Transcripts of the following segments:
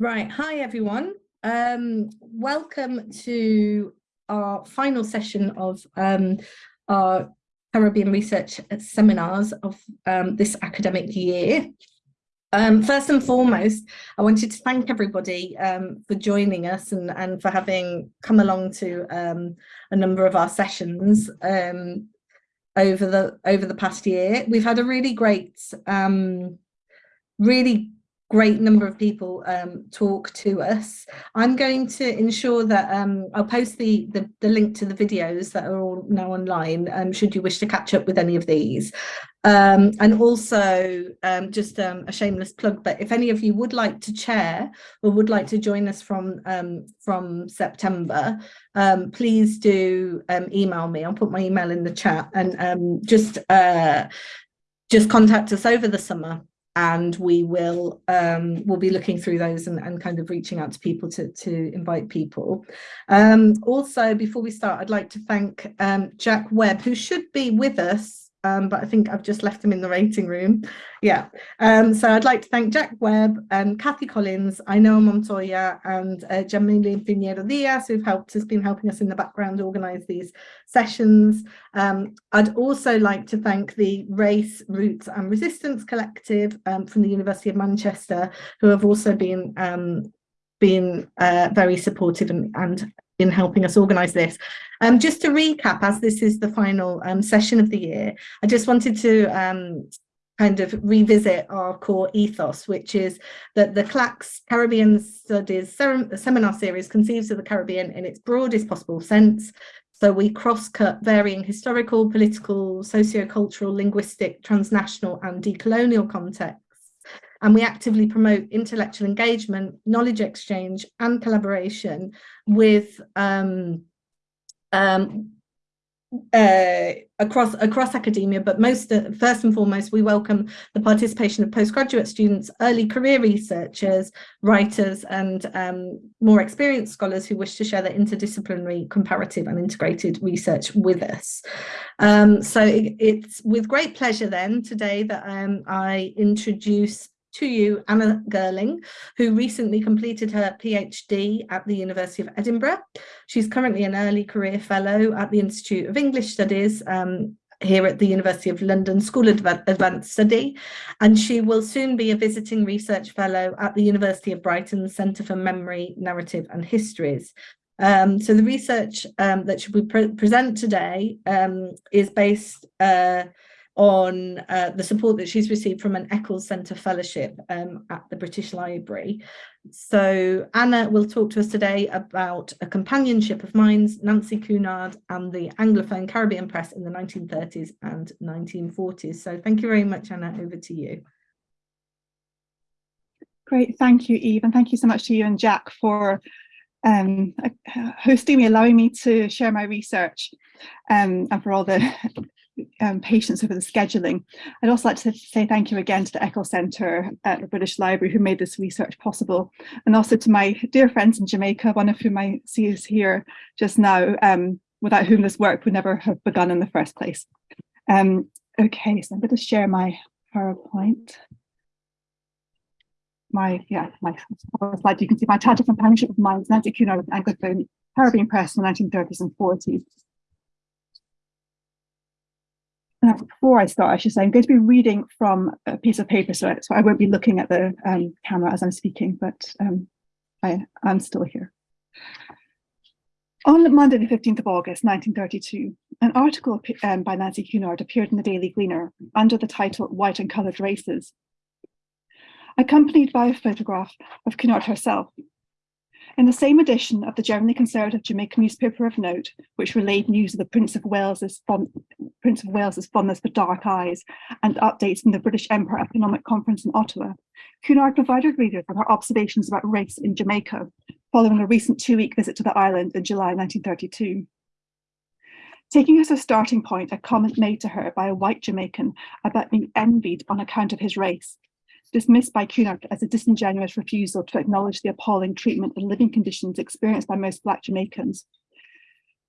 Right, hi everyone. Um, welcome to our final session of um, our Caribbean Research Seminars of um, this academic year. Um, first and foremost, I wanted to thank everybody um, for joining us and, and for having come along to um, a number of our sessions over the over the past year. We've had a really great, really great number of people um, talk to us. I'm going to ensure that um, I'll post the, the, the, link to the videos that are all now online um, should you wish to catch up with any of these. Um, and also um, just um, a shameless plug, but if any of you would like to chair or would like to join us from from September, please do email me. I'll put my email in the chat and just uh, just contact us over the summer and we will um, we'll be looking through those and, and kind of reaching out to people to, to invite people. Um, also, before we start, I'd like to thank um, Jack Webb, who should be with us um, but I think I've just left them in the waiting room. Yeah, um, so I'd like to thank Jack Webb and Kathy Collins, Ainhoa Montoya and uh, Jamile Pinheiro Diaz who've helped has been helping us in the background organise these sessions. Um, I'd also like to thank the Race, Roots and Resistance Collective um, from the University of Manchester who have also been um, been uh, very supportive and, and in helping us organise this. Um, just to recap, as this is the final um, session of the year, I just wanted to um, kind of revisit our core ethos, which is that the CLACS Caribbean Studies seminar series conceives of the Caribbean in its broadest possible sense. So we cross-cut varying historical, political, socio-cultural, linguistic, transnational and decolonial contexts and we actively promote intellectual engagement, knowledge exchange and collaboration with um, um, uh, across across academia, but most uh, first and foremost, we welcome the participation of postgraduate students, early career researchers, writers, and um, more experienced scholars who wish to share their interdisciplinary, comparative, and integrated research with us. Um, so it, it's with great pleasure then today that um, I introduce to you Anna Gerling, who recently completed her PhD at the University of Edinburgh. She's currently an early career fellow at the Institute of English Studies um, here at the University of London School of Advanced Study, and she will soon be a visiting research fellow at the University of Brighton Centre for Memory, Narrative and Histories. Um, so the research um, that she will pre present today um, is based uh, on uh, the support that she's received from an Eccles Centre Fellowship um, at the British Library. So Anna will talk to us today about a companionship of minds, Nancy Cunard and the Anglophone Caribbean press in the 1930s and 1940s. So thank you very much, Anna, over to you. Great, thank you, Eve, and thank you so much to you and Jack for um, hosting me, allowing me to share my research um, and for all the um, patience over the scheduling. I'd also like to say thank you again to the Eccles Centre at the British Library who made this research possible and also to my dear friends in Jamaica, one of whom I see is here just now, um, without whom this work would never have begun in the first place. Um, okay, so I'm going to share my PowerPoint. My, yeah, my slide, you can see my title companionship of minds, Nancy Cunard with Anglophone Caribbean Press in the 1930s and 40s. Uh, before I start, I should say, I'm going to be reading from a piece of paper, so, so I won't be looking at the um, camera as I'm speaking, but um, I am still here. On Monday, the 15th of August, 1932, an article um, by Nancy Cunard appeared in the Daily Gleaner under the title White and Coloured Races, accompanied by a photograph of Cunard herself, in the same edition of the generally conservative Jamaican newspaper of note, which relayed news of the Prince of Wales's Prince of Wales's fondness for dark eyes and updates from the British Empire Economic Conference in Ottawa, Cunard provided readers with her observations about race in Jamaica, following a recent two-week visit to the island in July 1932. Taking as her starting point a comment made to her by a white Jamaican about being envied on account of his race, dismissed by Cunard as a disingenuous refusal to acknowledge the appalling treatment and living conditions experienced by most Black Jamaicans.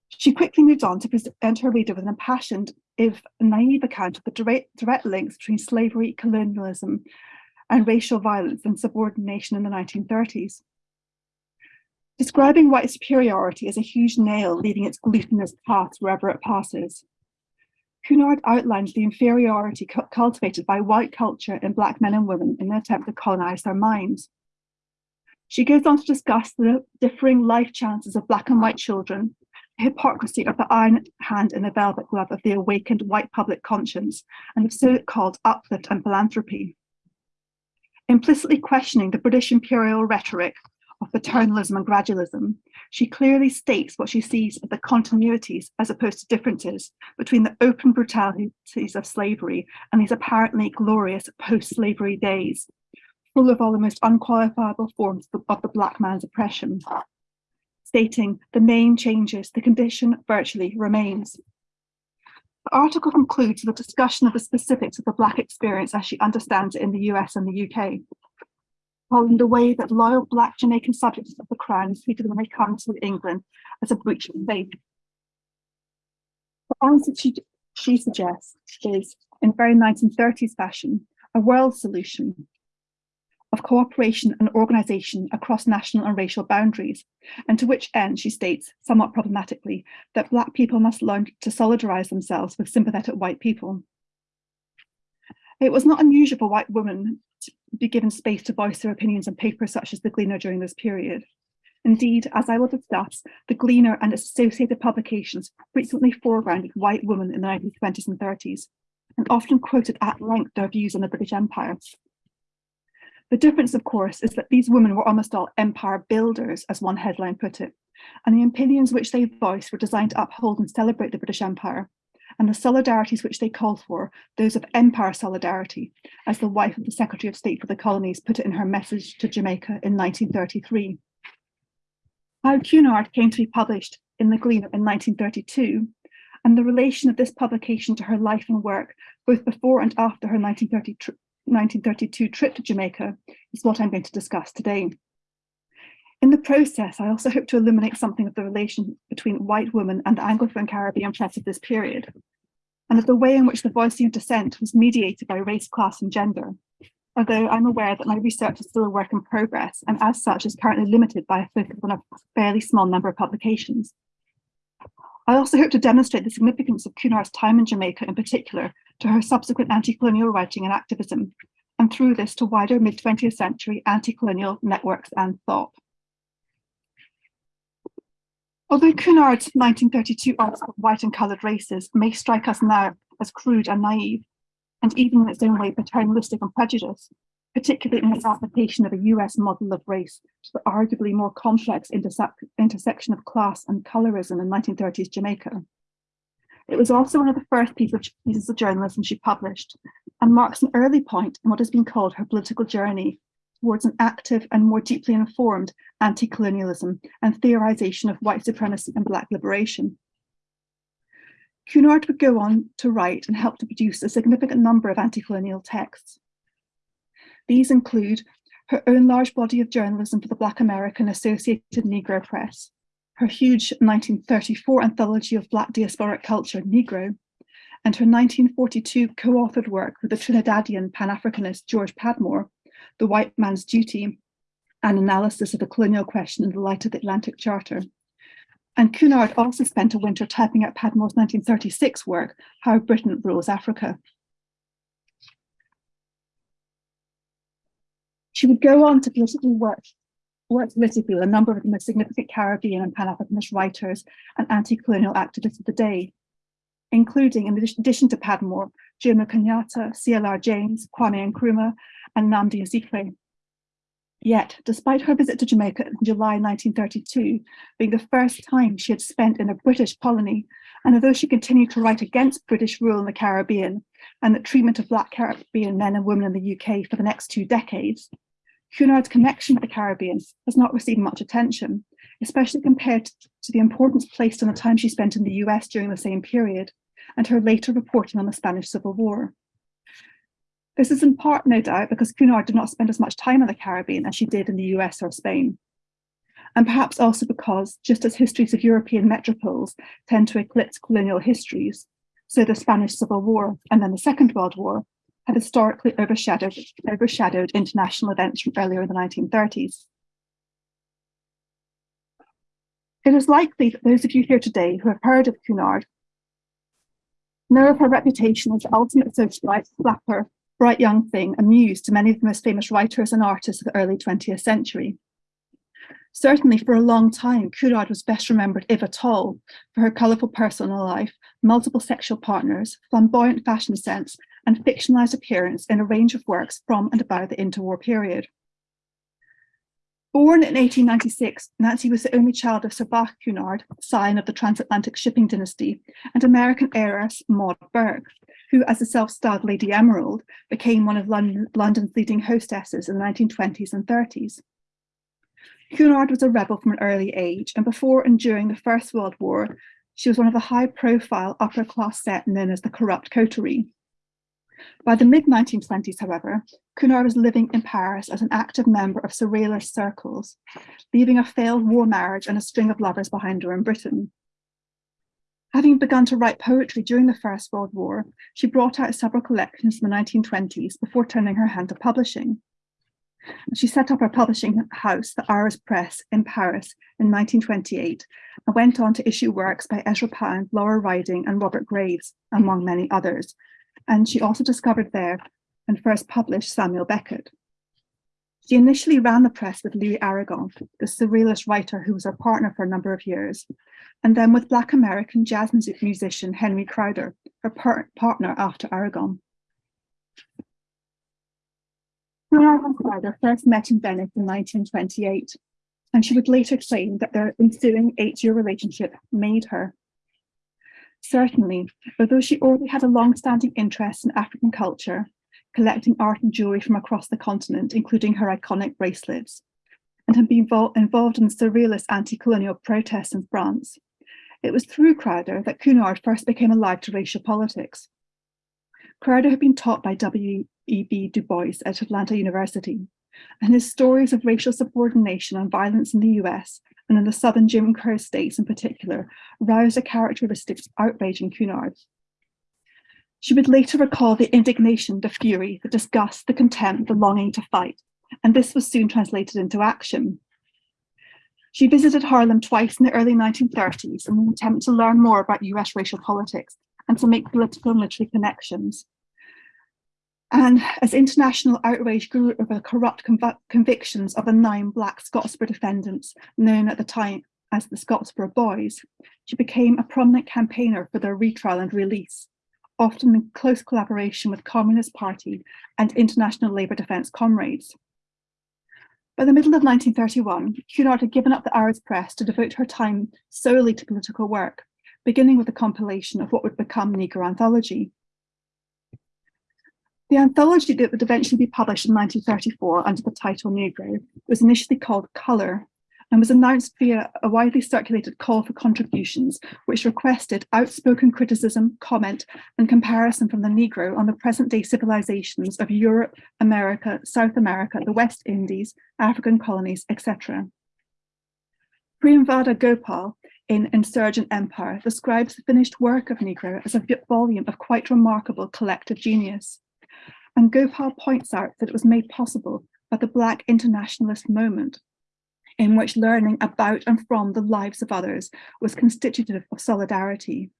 She quickly moved on to present her reader with an impassioned, if naive account of the direct, direct links between slavery, colonialism, and racial violence and subordination in the 1930s. Describing white superiority as a huge nail leaving its glutinous path wherever it passes. Cunard outlines the inferiority cu cultivated by white culture in black men and women in an attempt to colonize their minds. She goes on to discuss the differing life chances of black and white children, the hypocrisy of the iron hand and the velvet glove of the awakened white public conscience, and of so-called uplift and philanthropy. Implicitly questioning the British imperial rhetoric of paternalism and gradualism, she clearly states what she sees as the continuities as opposed to differences between the open brutalities of slavery and these apparently glorious post-slavery days, full of all the most unqualifiable forms of the black man's oppression. Stating the main changes, the condition virtually remains. The article concludes with a discussion of the specifics of the Black experience as she understands it in the US and the UK following the way that loyal Black Jamaican subjects of the Crown treated when they come to England as a breach of faith. The answer she, she suggests is, in very 1930s fashion, a world solution of cooperation and organisation across national and racial boundaries, and to which end she states, somewhat problematically, that Black people must learn to solidarise themselves with sympathetic white people. It was not unusual for white women be given space to voice their opinions on papers such as The Gleaner during this period. Indeed, as I will discuss, The Gleaner and its associated publications frequently foregrounded white women in the 1920s and 30s, and often quoted at length their views on the British Empire. The difference, of course, is that these women were almost all empire builders, as one headline put it, and the opinions which they voiced were designed to uphold and celebrate the British Empire, and the solidarities which they call for, those of empire solidarity, as the wife of the Secretary of State for the Colonies put it in her message to Jamaica in 1933. How Cunard came to be published in The Gleaner in 1932, and the relation of this publication to her life and work, both before and after her 1930 1932 trip to Jamaica, is what I'm going to discuss today. In the process, I also hope to illuminate something of the relation between white women and the Anglophone Caribbean press of this period, and of the way in which the voicing of dissent was mediated by race, class and gender, although I'm aware that my research is still a work in progress and as such is currently limited by a focus on a fairly small number of publications. I also hope to demonstrate the significance of Cunard's time in Jamaica in particular to her subsequent anti-colonial writing and activism, and through this to wider mid-20th century anti-colonial networks and thought. Although Cunard's 1932 article White and Coloured Races may strike us now as crude and naive, and even in its own way paternalistic and prejudiced, particularly in its application of a US model of race to the arguably more complex intersection of class and colorism in 1930s Jamaica. It was also one of the first pieces of journalism she published and marks an early point in what has been called her political journey towards an active and more deeply informed anti-colonialism and theorization of white supremacy and black liberation. Cunard would go on to write and help to produce a significant number of anti-colonial texts. These include her own large body of journalism for the Black American Associated Negro Press, her huge 1934 anthology of Black diasporic culture, Negro, and her 1942 co-authored work with the Trinidadian Pan-Africanist George Padmore the white man's duty, an analysis of the colonial question in the light of the Atlantic Charter. And Cunard also spent a winter typing out Padmore's 1936 work, How Britain Rules Africa. She would go on to politically work, work politically with a number of the most significant Caribbean and Pan-Africanist writers and anti-colonial activists of the day, including, in addition to Padmore, Jomo Kenyatta, CLR James, Kwame Nkrumah, and Nnamdi Azikiwe. Yet, despite her visit to Jamaica in July 1932 being the first time she had spent in a British colony, and although she continued to write against British rule in the Caribbean and the treatment of Black Caribbean men and women in the UK for the next two decades, Cunard's connection with the Caribbean has not received much attention, especially compared to the importance placed on the time she spent in the US during the same period and her later reporting on the Spanish Civil War. This is in part, no doubt, because Cunard did not spend as much time in the Caribbean as she did in the US or Spain. And perhaps also because, just as histories of European metropoles tend to eclipse colonial histories, so the Spanish Civil War and then the Second World War have historically overshadowed, overshadowed international events from earlier in the 1930s. It is likely that those of you here today who have heard of Cunard know of her reputation as the ultimate socialite, flapper, bright young thing, amused to many of the most famous writers and artists of the early 20th century. Certainly for a long time, Cunard was best remembered, if at all, for her colourful personal life, multiple sexual partners, flamboyant fashion sense, and fictionalised appearance in a range of works from and about the interwar period. Born in 1896, Nancy was the only child of Sir Bache Cunard, scion of the transatlantic shipping dynasty, and American heiress Maud Burke, who, as a self-styled Lady Emerald, became one of London, London's leading hostesses in the 1920s and 30s. Cunard was a rebel from an early age, and before and during the First World War, she was one of the high-profile upper-class set known as the corrupt coterie. By the mid-1920s, however, Cunard was living in Paris as an active member of surrealist circles, leaving a failed war marriage and a string of lovers behind her in Britain. Having begun to write poetry during the First World War, she brought out several collections in the 1920s before turning her hand to publishing. She set up her publishing house, the Hours Press, in Paris in 1928 and went on to issue works by Ezra Pound, Laura Riding and Robert Graves, among many others, and she also discovered there and first published Samuel Beckett. She initially ran the press with Louis Aragon, the surrealist writer who was her partner for a number of years, and then with Black American jazz music musician Henry Crowder, her par partner after Aragon. Aragon Crowder first met in Venice in 1928, and she would later claim that their ensuing eight-year relationship made her Certainly, although she already had a long-standing interest in African culture, collecting art and jewellery from across the continent, including her iconic bracelets, and had been involved in the surrealist anti-colonial protests in France, it was through Crowder that Cunard first became alive to racial politics. Crowder had been taught by W.E.B. Du Bois at Atlanta University, and his stories of racial subordination and violence in the US and in the southern Jim Crow states in particular, roused a characteristic outrage in Cunard. She would later recall the indignation, the fury, the disgust, the contempt, the longing to fight, and this was soon translated into action. She visited Harlem twice in the early 1930s in an attempt to learn more about US racial politics and to make political and literary connections. And as international outrage grew over the corrupt conv convictions of the nine Black Scottsboro defendants, known at the time as the Scottsboro Boys, she became a prominent campaigner for their retrial and release, often in close collaboration with Communist Party and International Labour Defence comrades. By the middle of 1931, Cunard had given up the Hours press to devote her time solely to political work, beginning with the compilation of what would become Negro Anthology, the anthology that would eventually be published in 1934 under the title Negro was initially called Colour and was announced via a widely circulated call for contributions, which requested outspoken criticism, comment, and comparison from the Negro on the present-day civilizations of Europe, America, South America, the West Indies, African colonies, etc. Priyamvada Gopal, in Insurgent Empire, describes the finished work of Negro as a volume of quite remarkable collective genius. And Gopal points out that it was made possible by the Black internationalist moment, in which learning about and from the lives of others was constitutive of solidarity.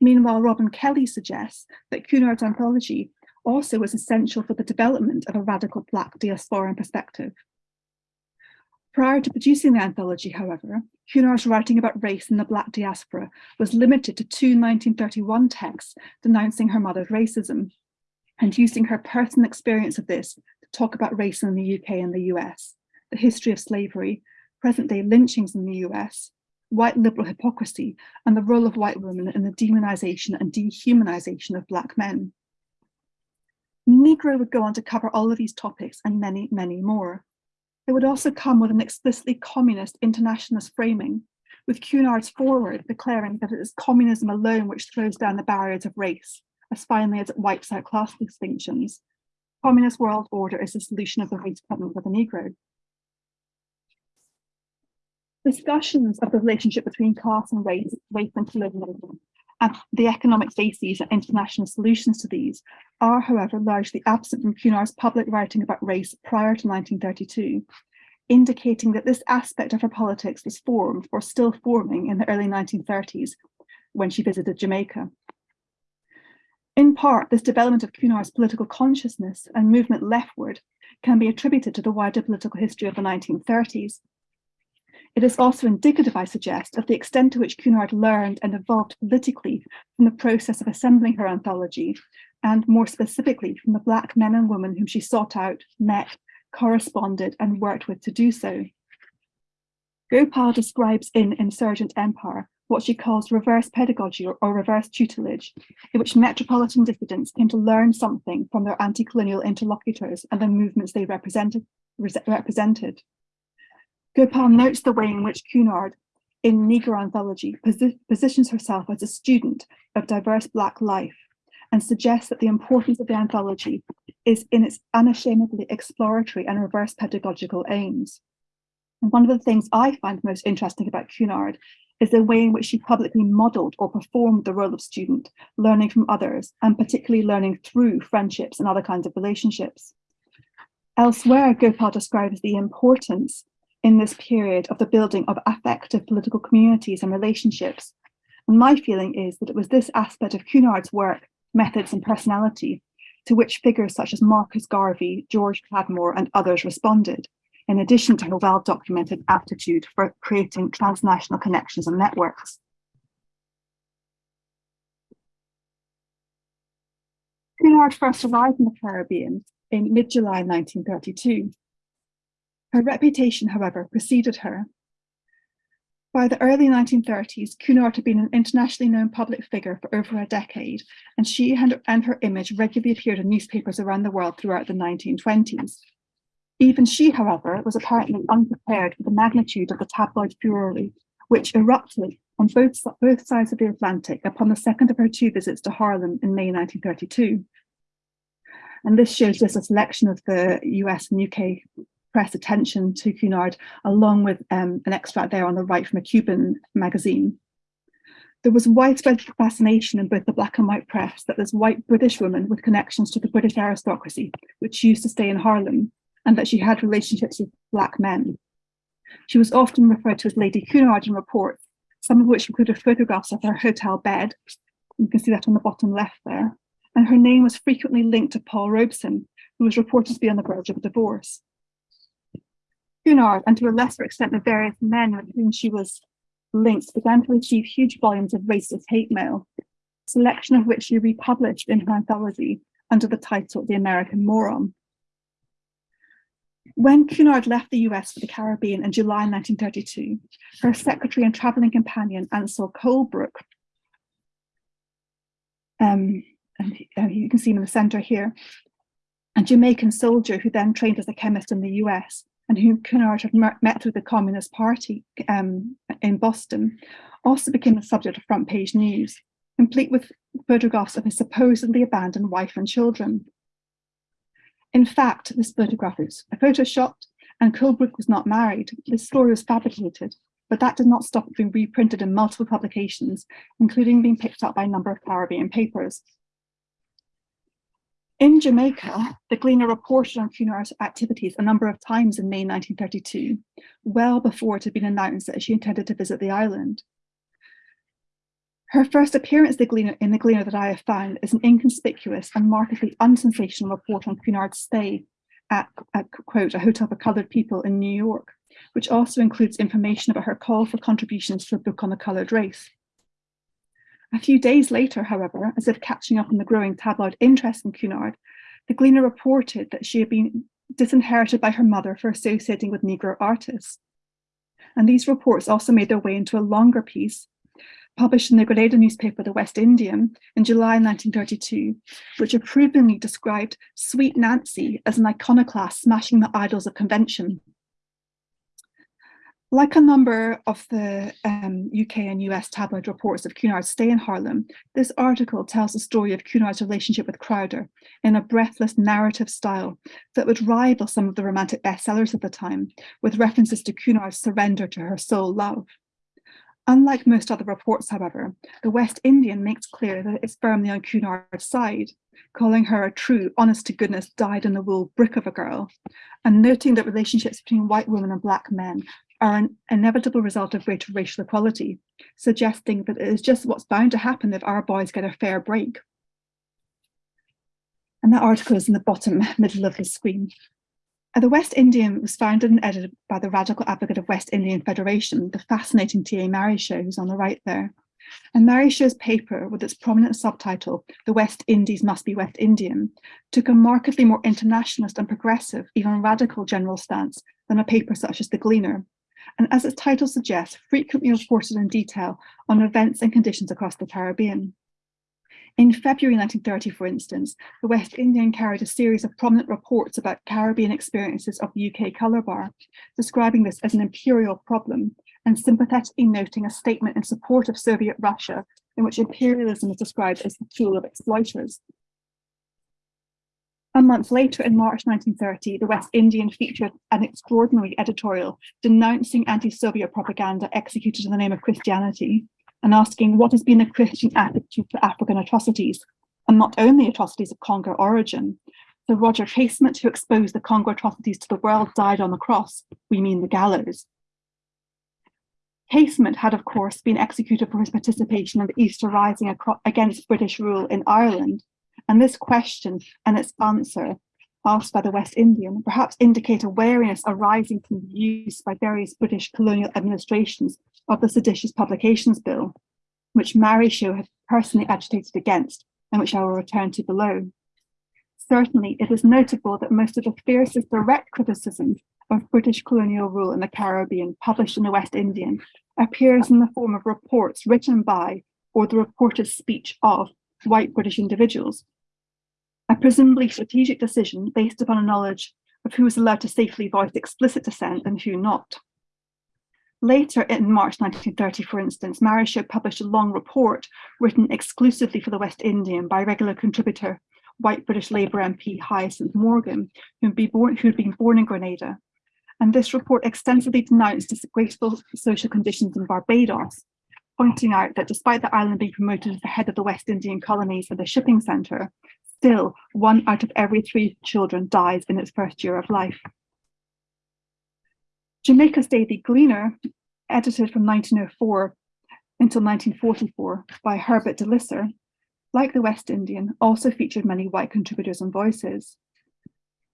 Meanwhile, Robin Kelley suggests that Cunard's anthology also was essential for the development of a radical Black diasporan perspective. Prior to producing the anthology, however, Cunard's writing about race in the Black diaspora was limited to two 1931 texts denouncing her mother's racism and using her personal experience of this to talk about race in the UK and the US, the history of slavery, present day lynchings in the US, white liberal hypocrisy, and the role of white women in the demonization and dehumanization of black men. Negro would go on to cover all of these topics and many, many more. It would also come with an explicitly communist internationalist framing, with Cunard's foreword declaring that it is communism alone which throws down the barriers of race, as finally as it wipes out class distinctions. Communist world order is the solution of the race problem for the Negro. Discussions of the relationship between class and race, race and colonialism, and the economic bases and international solutions to these are, however, largely absent from Cunard's public writing about race prior to 1932, indicating that this aspect of her politics was formed or still forming in the early 1930s when she visited Jamaica. In part, this development of Cunard's political consciousness and movement leftward can be attributed to the wider political history of the 1930s. It is also indicative, I suggest, of the extent to which Cunard learned and evolved politically from the process of assembling her anthology, and more specifically from the Black men and women whom she sought out, met, corresponded and worked with to do so. Gopal describes in Insurgent Empire what she calls reverse pedagogy or, or, reverse tutelage, in which metropolitan dissidents came to learn something from their anti-colonial interlocutors and the movements they represented. represented. Gopal notes the way in which Cunard, in Negro Anthology, posi positions herself as a student of diverse Black life and suggests that the importance of the anthology is in its unashamedly exploratory and reverse pedagogical aims. And one of the things I find most interesting about Cunard is the way in which she publicly modelled or performed the role of student, learning from others, and particularly learning through friendships and other kinds of relationships. Elsewhere, Gopal describes the importance in this period of the building of affective political communities and relationships. And my feeling is that it was this aspect of Cunard's work, methods and personality to which figures such as Marcus Garvey, George Padmore and others responded in addition to her well-documented aptitude for creating transnational connections and networks. Cunard first arrived in the Caribbean in mid-July 1932. Her reputation, however, preceded her. By the early 1930s, Cunard had been an internationally known public figure for over a decade, and she and, her image regularly appeared in newspapers around the world throughout the 1920s. Even she, however, was apparently unprepared for the magnitude of the tabloid furore, which erupted on both, both sides of the Atlantic upon the second of her two visits to Harlem in May 1932. And this shows just a selection of the US and UK press attention to Cunard, along with um, an extract there on the right from a Cuban magazine. There was widespread fascination in both the black and white press that this white British woman with connections to the British aristocracy, which used to stay in Harlem, and that she had relationships with black men. She was often referred to as Lady Cunard in reports, some of which included photographs of her hotel bed. You can see that on the bottom left there. And her name was frequently linked to Paul Robeson, who was reported to be on the verge of divorce. Cunard, and to a lesser extent the various men with whom she was linked, began to receive huge volumes of racist hate mail, selection of which she republished in her anthology under the title The American Moron. When Cunard left the US for the Caribbean in July 1932, her secretary and traveling companion, Ansel Colebrook, um, and uh, you can see him in the center here, a Jamaican soldier who then trained as a chemist in the US and whom Cunard had met through the Communist Party um, in Boston, also became the subject of front page news, complete with photographs of his supposedly abandoned wife and children. In fact, this photograph is a photoshopped and Colebrook was not married. This story was fabricated, but that did not stop it being reprinted in multiple publications, including being picked up by a number of Caribbean papers. In Jamaica, the Gleaner reported on Cunard's activities a number of times in May 1932, well before it had been announced that she intended to visit the island. Her first appearance in the Gleaner that I have found is an inconspicuous and markedly unsensational report on Cunard's stay at, at, quote, a hotel for coloured people in New York, which also includes information about her call for contributions to a book on the coloured race. A few days later, however, as if catching up on the growing tabloid interest in Cunard, the Gleaner reported that she had been disinherited by her mother for associating with Negro artists. And these reports also made their way into a longer piece published in the Grenada newspaper, The West Indian, in July 1932, which approvingly described Sweet Nancy as an iconoclast smashing the idols of convention. Like a number of the um, UK and US tabloid reports of Cunard's stay in Harlem, this article tells the story of Cunard's relationship with Crowder in a breathless narrative style that would rival some of the romantic bestsellers of the time, with references to Cunard's surrender to her soul love. Unlike most other reports, however, the West Indian makes clear that it's firmly on Cunard's side, calling her a true, honest-to-goodness, dyed-in-the-wool brick of a girl, and noting that relationships between white women and black men are an inevitable result of greater racial equality, suggesting that it is just what's bound to happen if our boys get a fair break. And that article is in the bottom middle of the screen. The West Indian was founded and edited by the radical advocate of West Indian Federation, the fascinating T.A. Marryshow, who's on the right there. And Marryshow's paper, with its prominent subtitle, The West Indies Must Be West Indian, took a markedly more internationalist and progressive, even radical general stance than a paper such as The Gleaner, and as its title suggests, frequently reported in detail on events and conditions across the Caribbean. In February 1930, for instance, the West Indian carried a series of prominent reports about Caribbean experiences of the UK colour bar, describing this as an imperial problem and sympathetically noting a statement in support of Soviet Russia in which imperialism is described as the tool of exploiters. A month later, in March 1930, the West Indian featured an extraordinary editorial denouncing anti-Soviet propaganda executed in the name of Christianity and asking what has been the Christian attitude to African atrocities, and not only atrocities of Congo origin. So Roger Casement, who exposed the Congo atrocities to the world, died on the cross, we mean the gallows. Casement had, of course, been executed for his participation in the Easter Rising against British rule in Ireland, and this question and its answer asked by the West Indian perhaps indicate a wariness arising from the use by various British colonial administrations of the Seditious Publications Bill, which Marryshow had personally agitated against and which I will return to below. Certainly, it is notable that most of the fiercest direct criticisms of British colonial rule in the Caribbean published in the West Indian appears in the form of reports written by or the reported speech of white British individuals. A presumably strategic decision based upon a knowledge of who was allowed to safely voice explicit dissent and who not. Later in March 1930, for instance, Marryshow published a long report written exclusively for the West Indian by regular contributor, white British Labour MP Hyacinth Morgan, who had been born, who had been born in Grenada. And this report extensively denounced disgraceful social conditions in Barbados, pointing out that despite the island being promoted as the head of the West Indian colonies and the shipping centre, still one out of every three children dies in its first year of life. Jamaica's Daily Gleaner, edited from 1904 until 1944 by Herbert de Lisser, like the West Indian, also featured many white contributors and voices.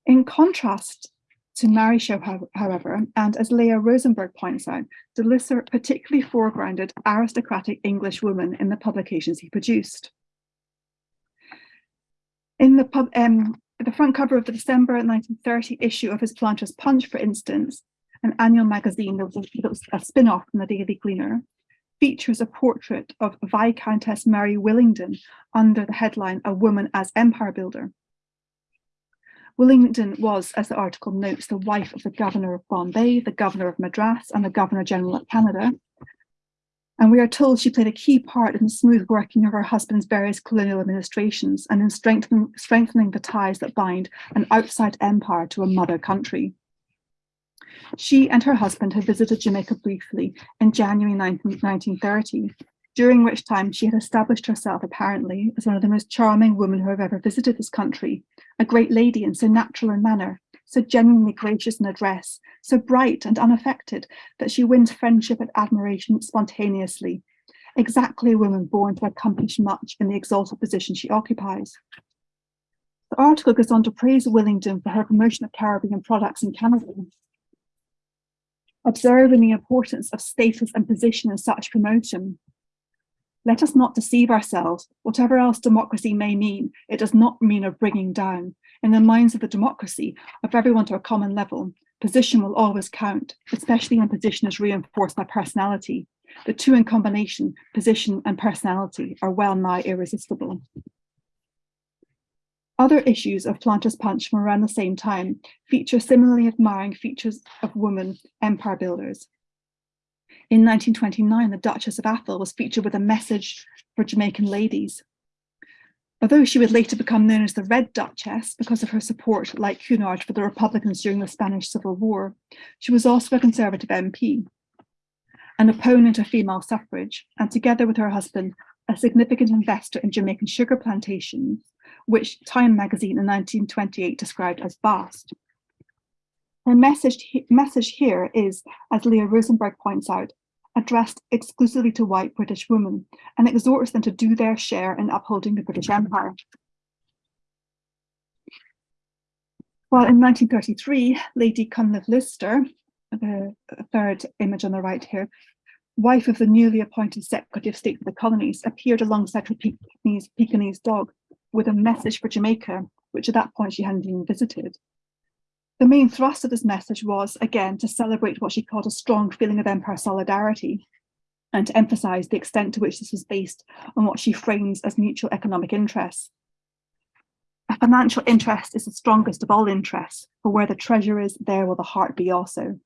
In contrast to Marryshow, however, and as Leah Rosenberg points out, de Lisser particularly foregrounded aristocratic English women in the publications he produced. In the, pub, um, the front cover of the December 1930 issue of his Planter's Punch, for instance, an annual magazine that was, a, a spin-off from the Daily Gleaner, features a portrait of Viscountess Mary Willingdon under the headline A Woman as Empire Builder. Willingdon was, as the article notes, the wife of the governor of Bombay, the governor of Madras, and the governor general of Canada. And we are told she played a key part in the smooth working of her husband's various colonial administrations and in strengthening, strengthening the ties that bind an outside empire to a mother country. She and her husband had visited Jamaica briefly in January 19, 1930, during which time she had established herself apparently as one of the most charming women who have ever visited this country, a great lady and so natural in manner, so genuinely gracious in address, so bright and unaffected that she wins friendship and admiration spontaneously, exactly a woman born to accomplish much in the exalted position she occupies. The article goes on to praise Willingdon for her promotion of Caribbean products in Canada observing the importance of status and position in such promotion. Let us not deceive ourselves. Whatever else democracy may mean, it does not mean a bringing down. In the minds of the democracy, of everyone to a common level, position will always count, especially when position is reinforced by personality. The two in combination, position and personality, are well nigh irresistible. Other issues of Planter's Punch from around the same time feature similarly admiring features of women empire builders. In 1929, the Duchess of Atholl was featured with a message for Jamaican ladies. Although she would later become known as the Red Duchess because of her support, like Cunard, for the Republicans during the Spanish Civil War, she was also a Conservative MP. an opponent of female suffrage, and together with her husband, a significant investor in Jamaican sugar plantations, which Time magazine in 1928 described as vast. Her message, message here is, as Leah Rosenberg points out, addressed exclusively to white British women and exhorts them to do their share in upholding the British Empire. Well, in 1933, Lady Cunliffe Lister, the third image on the right here, wife of the newly appointed Secretary of State for the Colonies, appeared alongside her Pekingese, Pekingese dog with a message for Jamaica, which at that point she hadn't even visited. The main thrust of this message was, again, to celebrate what she called a strong feeling of empire solidarity and to emphasize the extent to which this was based on what she frames as mutual economic interests. A financial interest is the strongest of all interests, for where the treasure is, there will the heart be also.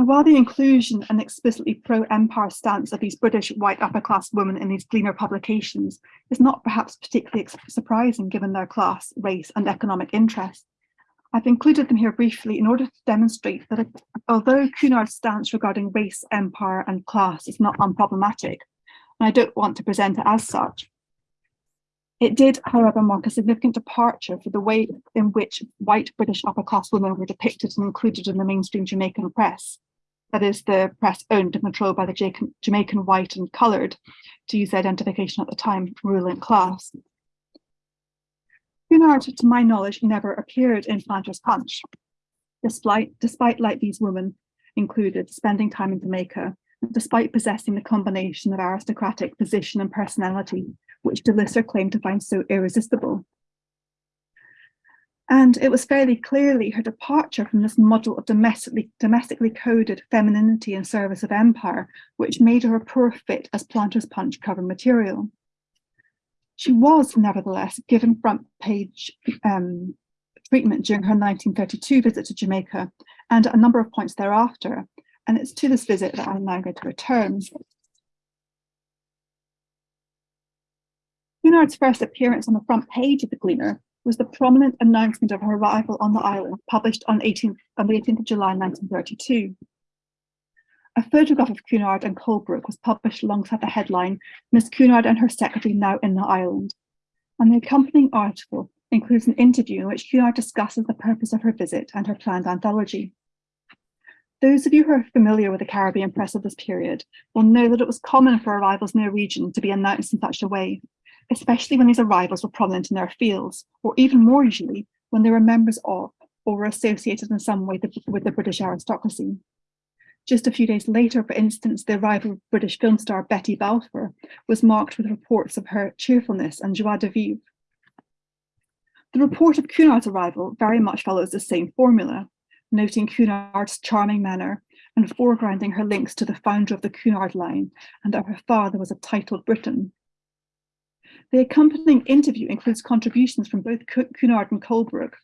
And while the inclusion and explicitly pro-empire stance of these British white upper class women in these Gleaner publications is not perhaps particularly surprising given their class, race and economic interests, I've included them here briefly in order to demonstrate that although Cunard's stance regarding race, empire and class is not unproblematic, and I don't want to present it as such, it did, however, mark a significant departure for the way in which white British upper class women were depicted and included in the mainstream Jamaican press that is the press owned and controlled by the Jamaican white and coloured, to use identification at the time, ruling class. Cunard, to my knowledge, never appeared in Planters Punch, despite, despite like these women included, spending time in Jamaica, despite possessing the combination of aristocratic position and personality, which de Lisser claimed to find so irresistible. And it was fairly clearly her departure from this model of domestically, domestically coded femininity in service of empire, which made her a poor fit as Planter's Punch cover material. She was, nevertheless, given front page um, treatment during her 1932 visit to Jamaica and a number of points thereafter. And it's to this visit that I'm now going to return. Cunard's first appearance on the front page of the Gleaner was the prominent announcement of her arrival on the island, published on, 18th, on the 18th of July 1932. A photograph of Cunard and Colebrook was published alongside the headline, Miss Cunard and her secretary now in the island. And the accompanying article includes an interview in which Cunard discusses the purpose of her visit and her planned anthology. Those of you who are familiar with the Caribbean press of this period will know that it was common for arrivals in their region to be announced in such a way, especially when these arrivals were prominent in their fields, or even more usually when they were members of or were associated in some way with the British aristocracy. Just a few days later, for instance, the arrival of British film star Betty Balfour was marked with reports of her cheerfulness and joie de vivre. The report of Cunard's arrival very much follows the same formula, noting Cunard's charming manner and foregrounding her links to the founder of the Cunard line and that her father was a titled Briton. The accompanying interview includes contributions from both Cunard and Colebrook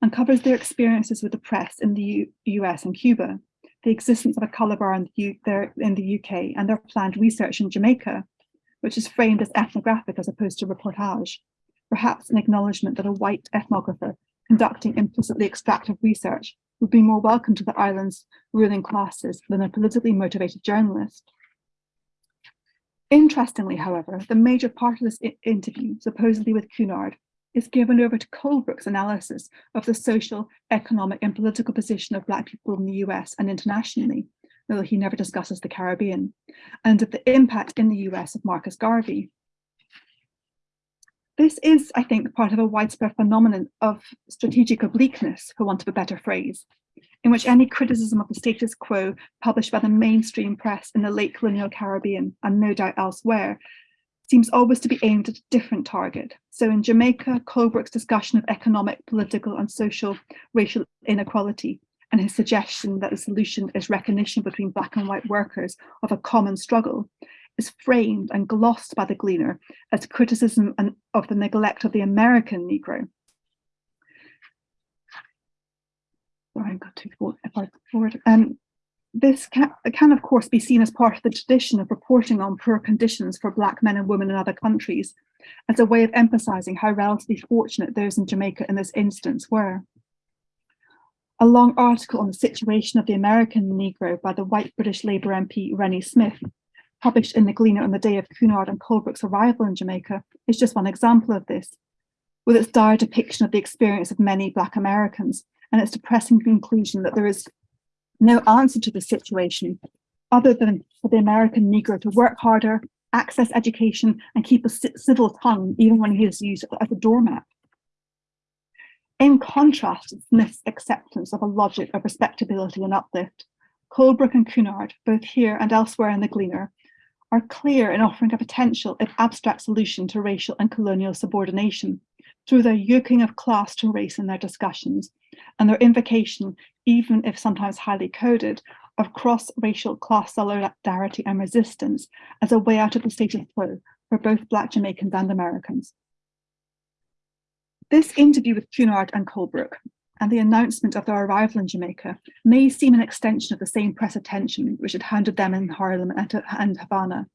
and covers their experiences with the press in the U US and Cuba, the existence of a colour bar in the, in the UK and their planned research in Jamaica, which is framed as ethnographic as opposed to reportage, perhaps an acknowledgement that a white ethnographer conducting implicitly extractive research would be more welcome to the island's ruling classes than a politically motivated journalist. Interestingly, however, the major part of this interview, supposedly with Cunard, is given over to Colebrook's analysis of the social, economic and political position of Black people in the US and internationally, though he never discusses the Caribbean, and of the impact in the US of Marcus Garvey. This is, I think, part of a widespread phenomenon of strategic obliqueness, for want of a better phrase, in which any criticism of the status quo published by the mainstream press in the late colonial Caribbean and no doubt elsewhere seems always to be aimed at a different target. So in Jamaica, Colebrook's discussion of economic, political and social racial inequality and his suggestion that the solution is recognition between black and white workers of a common struggle is framed and glossed by the Gleaner as criticism of the neglect of the American Negro sorry, I got too forward. Um, this can, can, of course, be seen as part of the tradition of reporting on poor conditions for Black men and women in other countries, as a way of emphasising how relatively fortunate those in Jamaica in this instance were. a long article on the situation of the American Negro by the white British Labour MP Rennie Smith, published in the Gleaner on the day of Cunard and Colebrooke's arrival in Jamaica, is just one example of this, with its dire depiction of the experience of many Black Americans and its depressing conclusion that there is no answer to the situation other than for the American Negro to work harder, access education, and keep a civil tongue even when he is used as a doormat. In contrast, Smith's acceptance of a logic of respectability and uplift, Colebrooke and Cunard, both here and elsewhere in the Gleaner, are clear in offering a potential if abstract solution to racial and colonial subordination through their yoking of class to race in their discussions and their invocation, even if sometimes highly coded, of cross-racial class solidarity and resistance as a way out of the status quo for both Black Jamaicans and Americans. This interview with Cunard and Colebrooke and the announcement of their arrival in Jamaica may seem an extension of the same press attention which had hounded them in Harlem and Havana.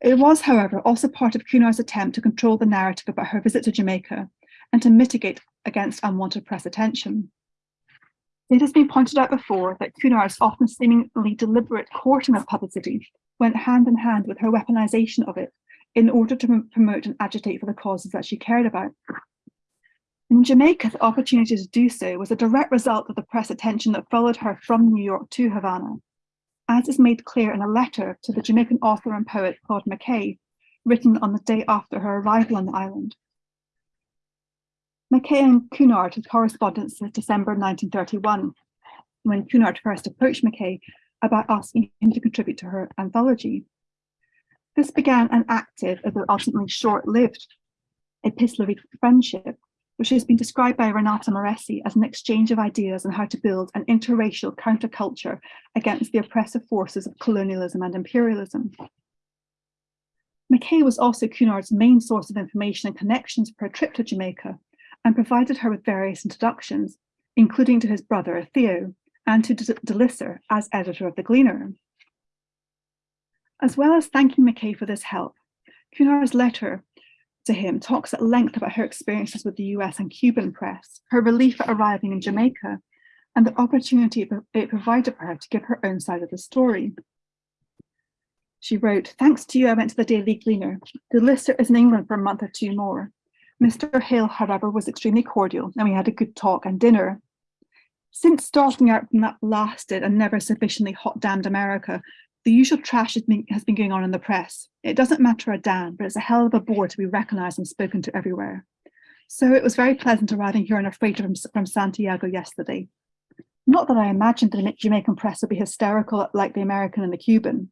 It was, however, also part of Cunard's attempt to control the narrative about her visit to Jamaica and to mitigate against unwanted press attention. It has been pointed out before that Cunard's often seemingly deliberate courting of publicity went hand in hand with her weaponization of it in order to promote and agitate for the causes that she cared about. In Jamaica, the opportunity to do so was a direct result of the press attention that followed her from New York to Havana, as is made clear in a letter to the Jamaican author and poet Claude McKay, written on the day after her arrival on the island. McKay and Cunard had correspondence since December 1931, when Cunard first approached McKay about asking him to contribute to her anthology. This began an active, although ultimately short-lived, epistolary friendship which has been described by Renata Morresi as an exchange of ideas on how to build an interracial counterculture against the oppressive forces of colonialism and imperialism. McKay was also Cunard's main source of information and connections for her trip to Jamaica and provided her with various introductions, including to his brother Theo and to de Lisser as editor of The Gleaner. As well as thanking McKay for this help, Cunard's letter to him talks at length about her experiences with the US and Cuban press, her relief at arriving in Jamaica, and the opportunity it provided for her to give her own side of the story. She wrote, thanks to you, I went to the Daily Gleaner. De Lisser is in England for a month or two more. Mr. Hill, however, was extremely cordial and we had a good talk and dinner. Since starting out from that blasted and never sufficiently hot-damned America, the usual trash has been, going on in the press. It doesn't matter a damn, but it's a hell of a bore to be recognised and spoken to everywhere. So it was very pleasant arriving here on a freighter from, from Santiago yesterday. Not that I imagined the Jamaican press would be hysterical like the American and the Cuban.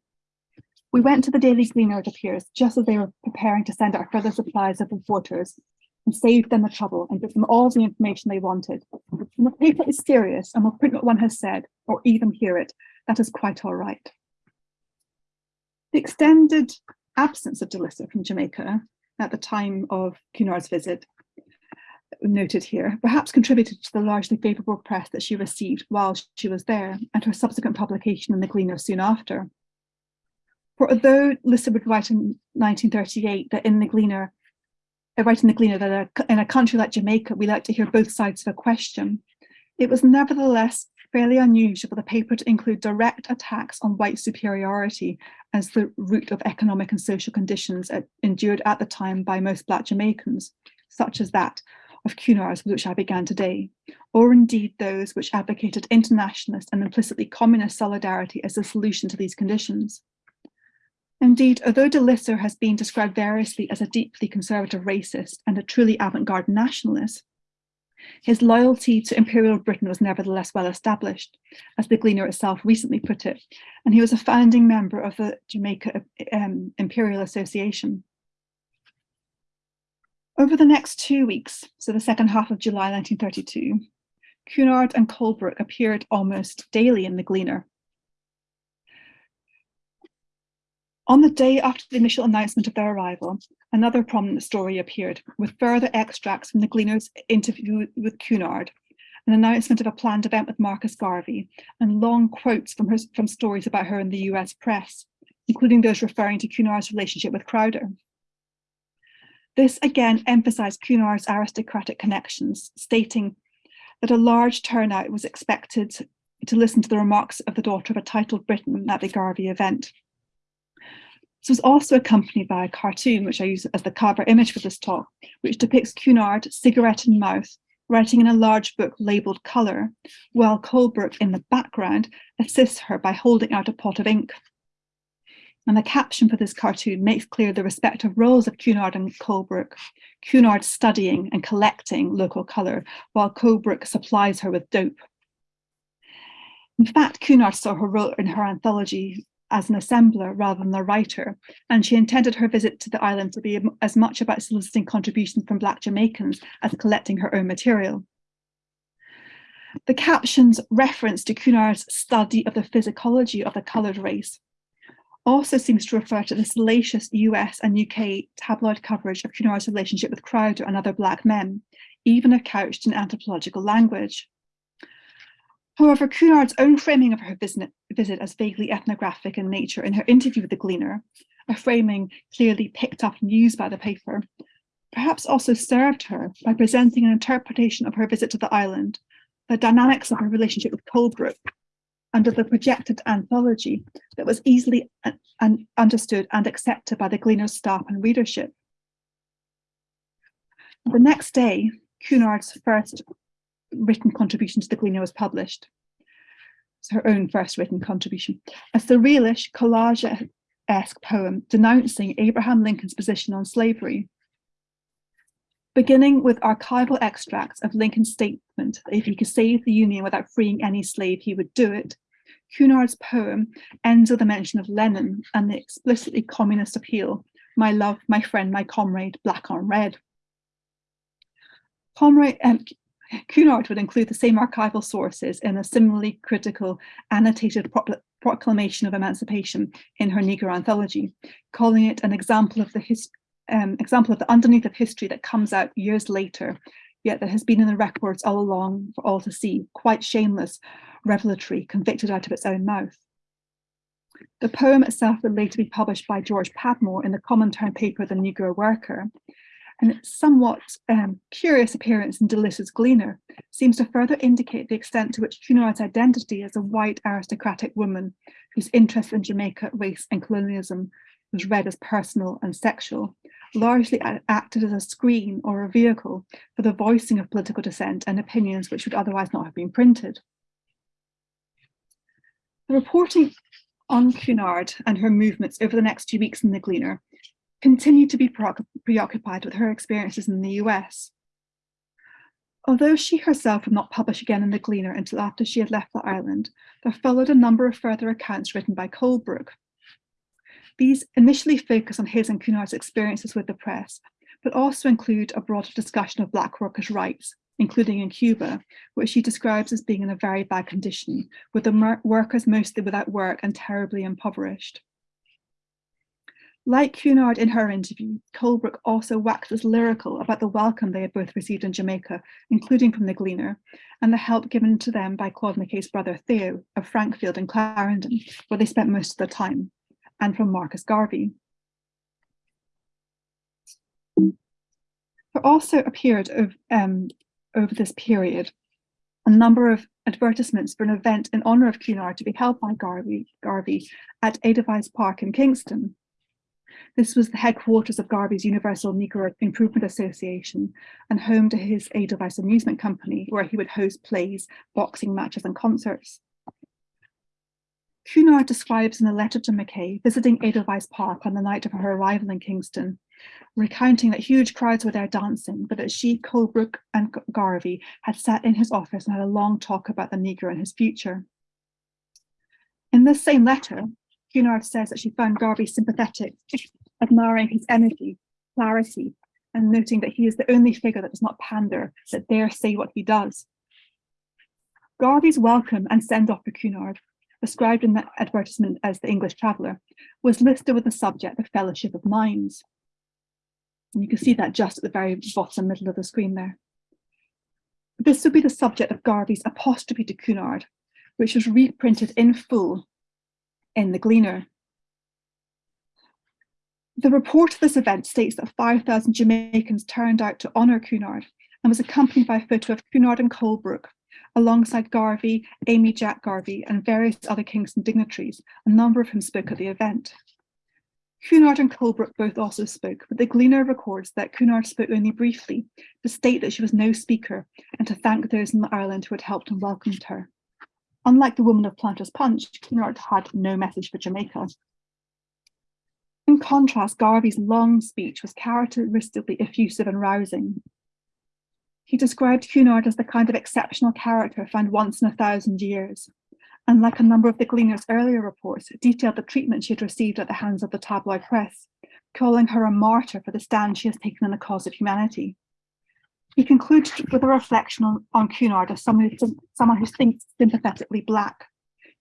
We went to the Daily Gleaner, it appears, just as they were preparing to send out further supplies of reporters and saved them the trouble and give them all the information they wanted. The paper is serious and will print what one has said, or even hear it, that is quite all right. The extended absence of de Lisser from Jamaica at the time of Cunard's visit, noted here, perhaps contributed to the largely favourable press that she received while she was there and her subsequent publication in the Gleaner soon after. For although Lisser would write in 1938 that in the Gleaner, uh, write in the Gleaner that in a country like Jamaica, we like to hear both sides of a question, it was nevertheless fairly unusual for the paper to include direct attacks on white superiority as the root of economic and social conditions at, endured at the time by most Black Jamaicans, such as that of Cunard's, with which I began today, or indeed those which advocated internationalist and implicitly communist solidarity as the solution to these conditions. Indeed, although de Lisser has been described variously as a deeply conservative racist and a truly avant-garde nationalist, his loyalty to Imperial Britain was nevertheless well established, as the Gleaner itself recently put it, and he was a founding member of the Jamaica um, Imperial Association. Over the next two weeks, so the second half of July 1932, Cunard and Colebrooke appeared almost daily in the Gleaner, On the day after the initial announcement of their arrival, another prominent story appeared, with further extracts from the Gleaner's interview with Cunard, an announcement of a planned event with Marcus Garvey, and long quotes from, her, from stories about her in the US press, including those referring to Cunard's relationship with Crowder. This again emphasised Cunard's aristocratic connections, stating that a large turnout was expected to listen to the remarks of the daughter of a titled Briton at the Garvey event. This was also accompanied by a cartoon, which I use as the cover image for this talk, which depicts Cunard, cigarette in mouth, writing in a large book labelled Colour, while Colebrooke in the background assists her by holding out a pot of ink. And the caption for this cartoon makes clear the respective roles of Cunard and Colebrooke. Cunard studying and collecting local colour, while Colebrooke supplies her with dope. In fact, Cunard saw her role in her anthology as an assembler rather than a writer, and she intended her visit to the island to be as much about soliciting contributions from Black Jamaicans as collecting her own material. The captions reference to Cunard's study of the physicology of the coloured race also seems to refer to the salacious US and UK tabloid coverage of Cunard's relationship with Crowder and other Black men, even if couched in anthropological language. However, Cunard's own framing of her visit, as vaguely ethnographic in nature in her interview with the Gleaner, a framing clearly picked up and used by the paper, perhaps also served her by presenting an interpretation of her visit to the island, the dynamics of her relationship with Colebrooke, under the projected anthology that was easily un understood and accepted by the Gleaner's staff and readership. The next day, Cunard's first written contribution to the Gleaner was published. It's her own first written contribution. A surrealish collage-esque poem denouncing Abraham Lincoln's position on slavery. Beginning with archival extracts of Lincoln's statement that if he could save the Union without freeing any slave, he would do it, Cunard's poem ends with a mention of Lenin and the explicitly communist appeal, my love, my friend, my comrade, black on red. Comrade, um, Cunard would include the same archival sources in a similarly critical annotated proclamation of emancipation in her Negro anthology, calling it an example of the um, example of the underneath of history that comes out years later, yet that has been in the records all along for all to see, quite shameless, revelatory, convicted out of its own mouth. The poem itself would later be published by George Padmore in the common Comintern paper The Negro Worker, and its somewhat um, curious appearance in de Lisser's Gleaner seems to further indicate the extent to which Cunard's identity as a white aristocratic woman whose interest in Jamaica, race and colonialism was read as personal and sexual, largely acted as a screen or a vehicle for the voicing of political dissent and opinions which would otherwise not have been printed. The reporting on Cunard and her movements over the next few weeks in the Gleaner continued to be preoccupied with her experiences in the US. Although she herself would not publish again in the Gleaner until after she had left the island, there followed a number of further accounts written by Colebrook. These initially focus on his and Cunard's experiences with the press, but also include a broader discussion of Black workers' rights, including in Cuba, which he describes as being in a very bad condition, with the workers mostly without work and terribly impoverished. Like Cunard in her interview, Colebrooke also waxes lyrical about the welcome they had both received in Jamaica, including from the Gleaner, and the help given to them by Claude McKay's brother Theo of Frankfield and Clarendon, where they spent most of their time, and from Marcus Garvey. There also appeared of, um, over this period a number of advertisements for an event in honour of Cunard to be held by Garvey, Garvey at Edelweiss Park in Kingston. This was the headquarters of Garvey's Universal Negro Improvement Association and home to his Edelweiss Amusement Company, where he would host plays, boxing matches and concerts. Cunard describes in a letter to McKay visiting Edelweiss Park on the night of her arrival in Kingston, recounting that huge crowds were there dancing, but that she, Colebrook and Garvey had sat in his office and had a long talk about the Negro and his future. In this same letter, Cunard says that she found Garvey sympathetic, admiring his energy, clarity, and noting that he is the only figure that does not pander, that dare say what he does. Garvey's welcome and send-off to Cunard, described in the advertisement as the English Traveller, was listed with the subject of Fellowship of Minds. And you can see that just at the very bottom middle of the screen there. This would be the subject of Garvey's apostrophe to Cunard, which was reprinted in full in the Gleaner. The report of this event states that 5,000 Jamaicans turned out to honour Cunard and was accompanied by a photo of Cunard and Colebrook, alongside Garvey, Amy Jacques Garvey, and various other Kingston dignitaries, a number of whom spoke at the event. Cunard and Colebrook both also spoke, but the Gleaner records that Cunard spoke only briefly to state that she was no speaker and to thank those in Ireland who had helped and welcomed her. Unlike the woman of Planters Punch, Cunard had no message for Jamaica. In contrast, Garvey's long speech was characteristically effusive and rousing. He described Cunard as the kind of exceptional character found once in a thousand years, and like a number of the Gleaner's earlier reports, detailed the treatment she had received at the hands of the tabloid press, calling her a martyr for the stand she has taken in the cause of humanity. He concludes with a reflection on, on Cunard as someone who, someone who thinks sympathetically Black,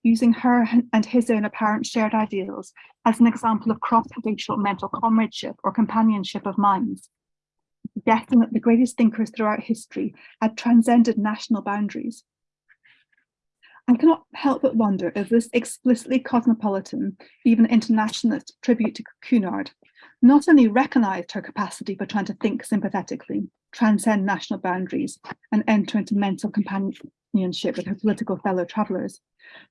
using her and his own apparent shared ideals as an example of cross-racial mental comradeship or companionship of minds, suggesting that the greatest thinkers throughout history had transcended national boundaries. I cannot help but wonder if this explicitly cosmopolitan, even internationalist tribute to Cunard not only recognized her capacity for trying to think sympathetically, transcend national boundaries, and enter into mental companionship with her political fellow travellers,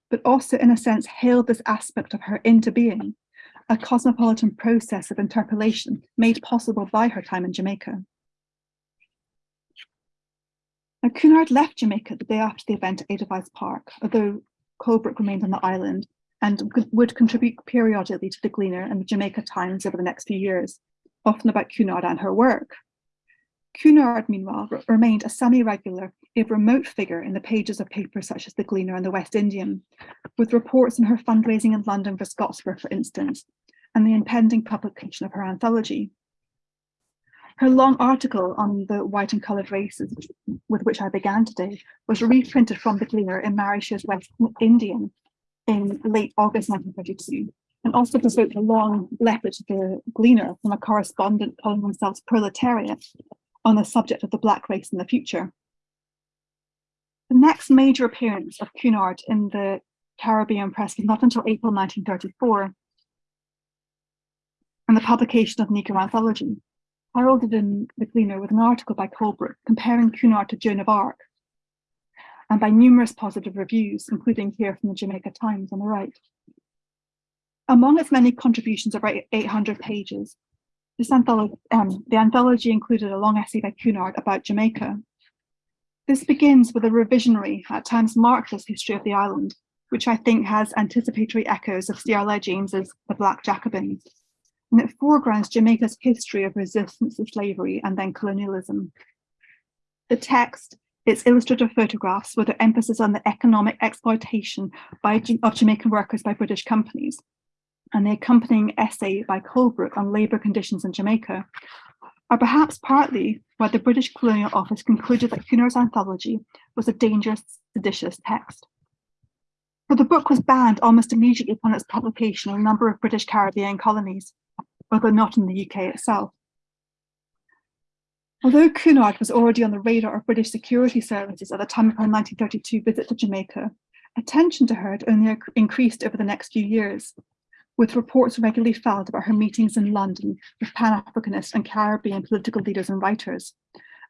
but also in a sense hailed this aspect of her into being, a cosmopolitan process of interpolation made possible by her time in Jamaica. Now, Cunard left Jamaica the day after the event at Edelweiss Park, although Colebrook remained on the island and would contribute periodically to the Gleaner and the Jamaica Times over the next few years, often about Cunard and her work. Cunard, meanwhile, remained a semi-regular, if remote figure in the pages of papers such as The Gleaner and The West Indian, with reports on her fundraising in London for Scottsboro, for instance, and the impending publication of her anthology. Her long article on the white and coloured races, with which I began today, was reprinted from The Gleaner in Marryshow's West Indian in late August 1932, and also provoked a long letter to the Gleaner from a correspondent calling themselves proletariat on the subject of the black race in the future. The next major appearance of Cunard in the Caribbean press was not until April 1934 and the publication of Negro Anthology, heralded in The Gleaner with an article by Colebrook comparing Cunard to Joan of Arc, and by numerous positive reviews, including here from the Jamaica Times on the right. Among its many contributions of 800 pages, this um, the anthology included a long essay by Cunard about Jamaica. This begins with a revisionary, at times markless history of the island, which I think has anticipatory echoes of C.L.R. James's The Black Jacobins, and it foregrounds Jamaica's history of resistance to slavery and then colonialism. The text, its illustrative photographs with their emphasis on the economic exploitation by, of Jamaican workers by British companies, and the accompanying essay by Colebrook on labour conditions in Jamaica are perhaps partly why the British Colonial Office concluded that Cunard's anthology was a dangerous, seditious text. For the book was banned almost immediately upon its publication in a number of British Caribbean colonies, although not in the UK itself. Although Cunard was already on the radar of British security services at the time of her 1932 visit to Jamaica, attention to her had only increased over the next few years, with reports regularly filed about her meetings in London with Pan-Africanist and Caribbean political leaders and writers,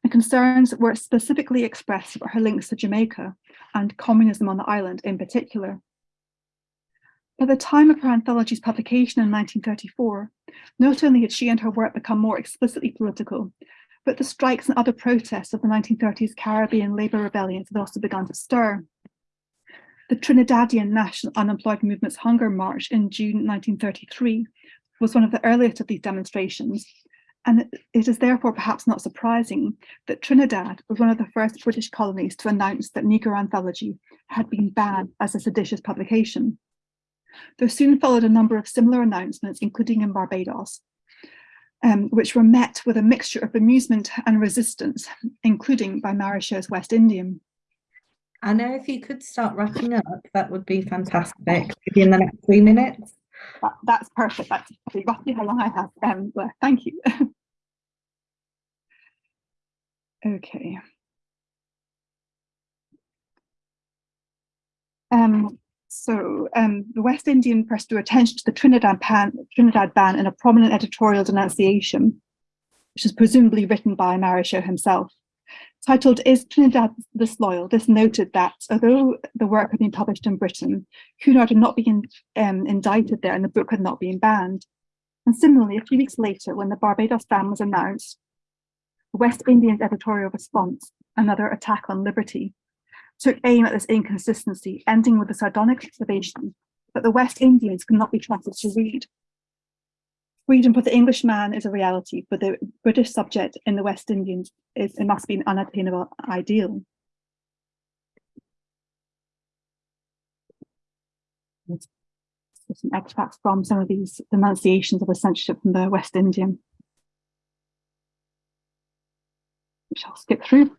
and concerns were specifically expressed about her links to Jamaica and communism on the island in particular. By the time of her anthology's publication in 1934, not only had she and her work become more explicitly political, but the strikes and other protests of the 1930s Caribbean labour rebellions had also begun to stir the Trinidadian National Unemployed Movement's Hunger March in June 1933 was one of the earliest of these demonstrations, and it is therefore perhaps not surprising that Trinidad was one of the first British colonies to announce that Negro Anthology had been banned as a seditious publication. There soon followed a number of similar announcements, including in Barbados, um, which were met with a mixture of amusement and resistance, including by Marryshow's West Indian. Anna, if you could start wrapping up, that would be fantastic. Maybe in the next three minutes. That, that's perfect. That's roughly how long I have. Um, thank you. okay. Um, so um, the West Indian press drew attention to the Trinidad, pan, Trinidad ban in a prominent editorial denunciation, which is presumably written by Marryshow himself. Titled Is Trinidad Disloyal? This noted that although the work had been published in Britain, Cunard had not been um, indicted there and the book had not been banned. And similarly, a few weeks later, when the Barbados ban was announced, the West Indian editorial response, another attack on liberty, took aim at this inconsistency, ending with the sardonic observation that the West Indians could not be trusted to read. Freedom for the Englishman is a reality, but the British subject in the West Indians is it must be an unattainable ideal. some extracts from some of these denunciations of the censorship from the West Indian. Which I'll skip through.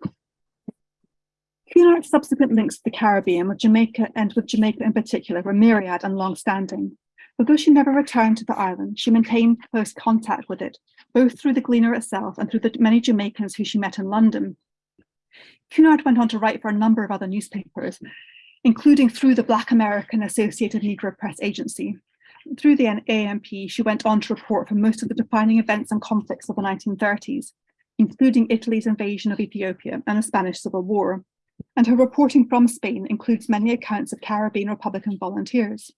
Cunard's subsequent links to the Caribbean with Jamaica and with Jamaica in particular were myriad and long-standing. Although she never returned to the island, she maintained close contact with it, both through the Gleaner itself and through the many Jamaicans who she met in London. Cunard went on to write for a number of other newspapers, including through the Black American Associated Negro Press Agency. Through the ANP, she went on to report for most of the defining events and conflicts of the 1930s, including Italy's invasion of Ethiopia and the Spanish Civil War and her reporting from Spain includes many accounts of Caribbean Republican volunteers.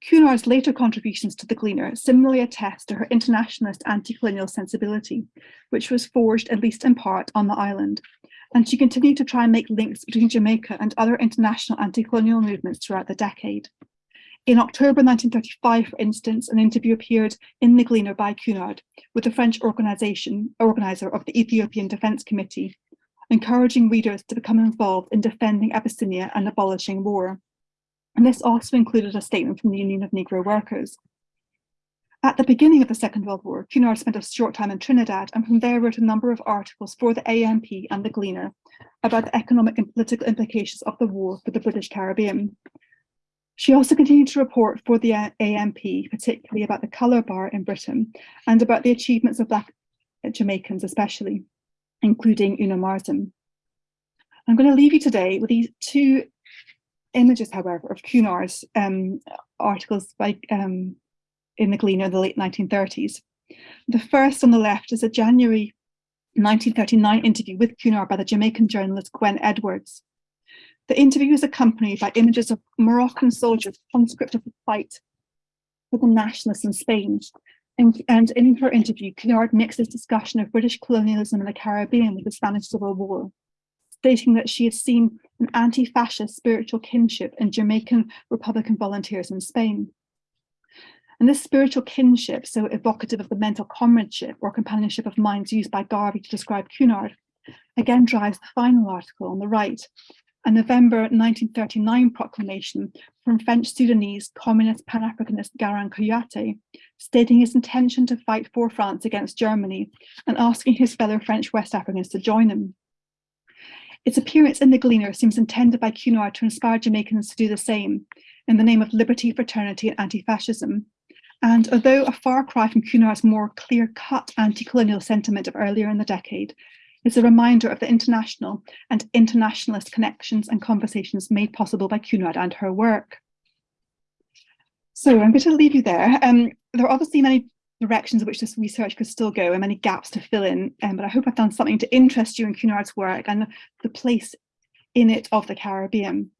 Cunard's later contributions to the Gleaner similarly attest to her internationalist anti-colonial sensibility, which was forged at least in part on the island, and she continued to try and make links between Jamaica and other international anti-colonial movements throughout the decade. In October 1935, for instance, an interview appeared in the Gleaner by Cunard with the French organization, organizer of the Ethiopian Defense Committee, encouraging readers to become involved in defending Abyssinia and abolishing war. And this also included a statement from the Union of Negro Workers. At the beginning of the Second World War, Cunard spent a short time in Trinidad and from there wrote a number of articles for the ANP and the Gleaner about the economic and political implications of the war for the British Caribbean. She also continued to report for the ANP, particularly about the colour bar in Britain and about the achievements of Black Jamaicans especially including Una Marson. I'm going to leave you today with these two images, however, of Cunard's um, articles by, um, in the Gleaner in the late 1930s. The first on the left is a January 1939 interview with Cunard by the Jamaican journalist Gwen Edwards. The interview is accompanied by images of Moroccan soldiers conscripted the fight for the nationalists in Spain, and, and in her interview, Cunard mixes discussion of British colonialism in the Caribbean with the Spanish Civil War, stating that she has seen an anti-fascist spiritual kinship in Jamaican Republican volunteers in Spain. And this spiritual kinship, so evocative of the mental comradeship or companionship of minds used by Garvey to describe Cunard, again drives the final article on the right, a November 1939 proclamation from French Sudanese communist Pan-Africanist Garan Kouyaté, stating his intention to fight for France against Germany and asking his fellow French West Africans to join him. Its appearance in the Gleaner seems intended by Cunard to inspire Jamaicans to do the same in the name of liberty, fraternity and anti-fascism. And although a far cry from Cunard's more clear-cut anti-colonial sentiment of earlier in the decade, is a reminder of the international and internationalist connections and conversations made possible by Cunard and her work. So I'm going to leave you there. Um, there are obviously many directions in which this research could still go and many gaps to fill in, um, but I hope I've done something to interest you in Cunard's work and the place in it of the Caribbean.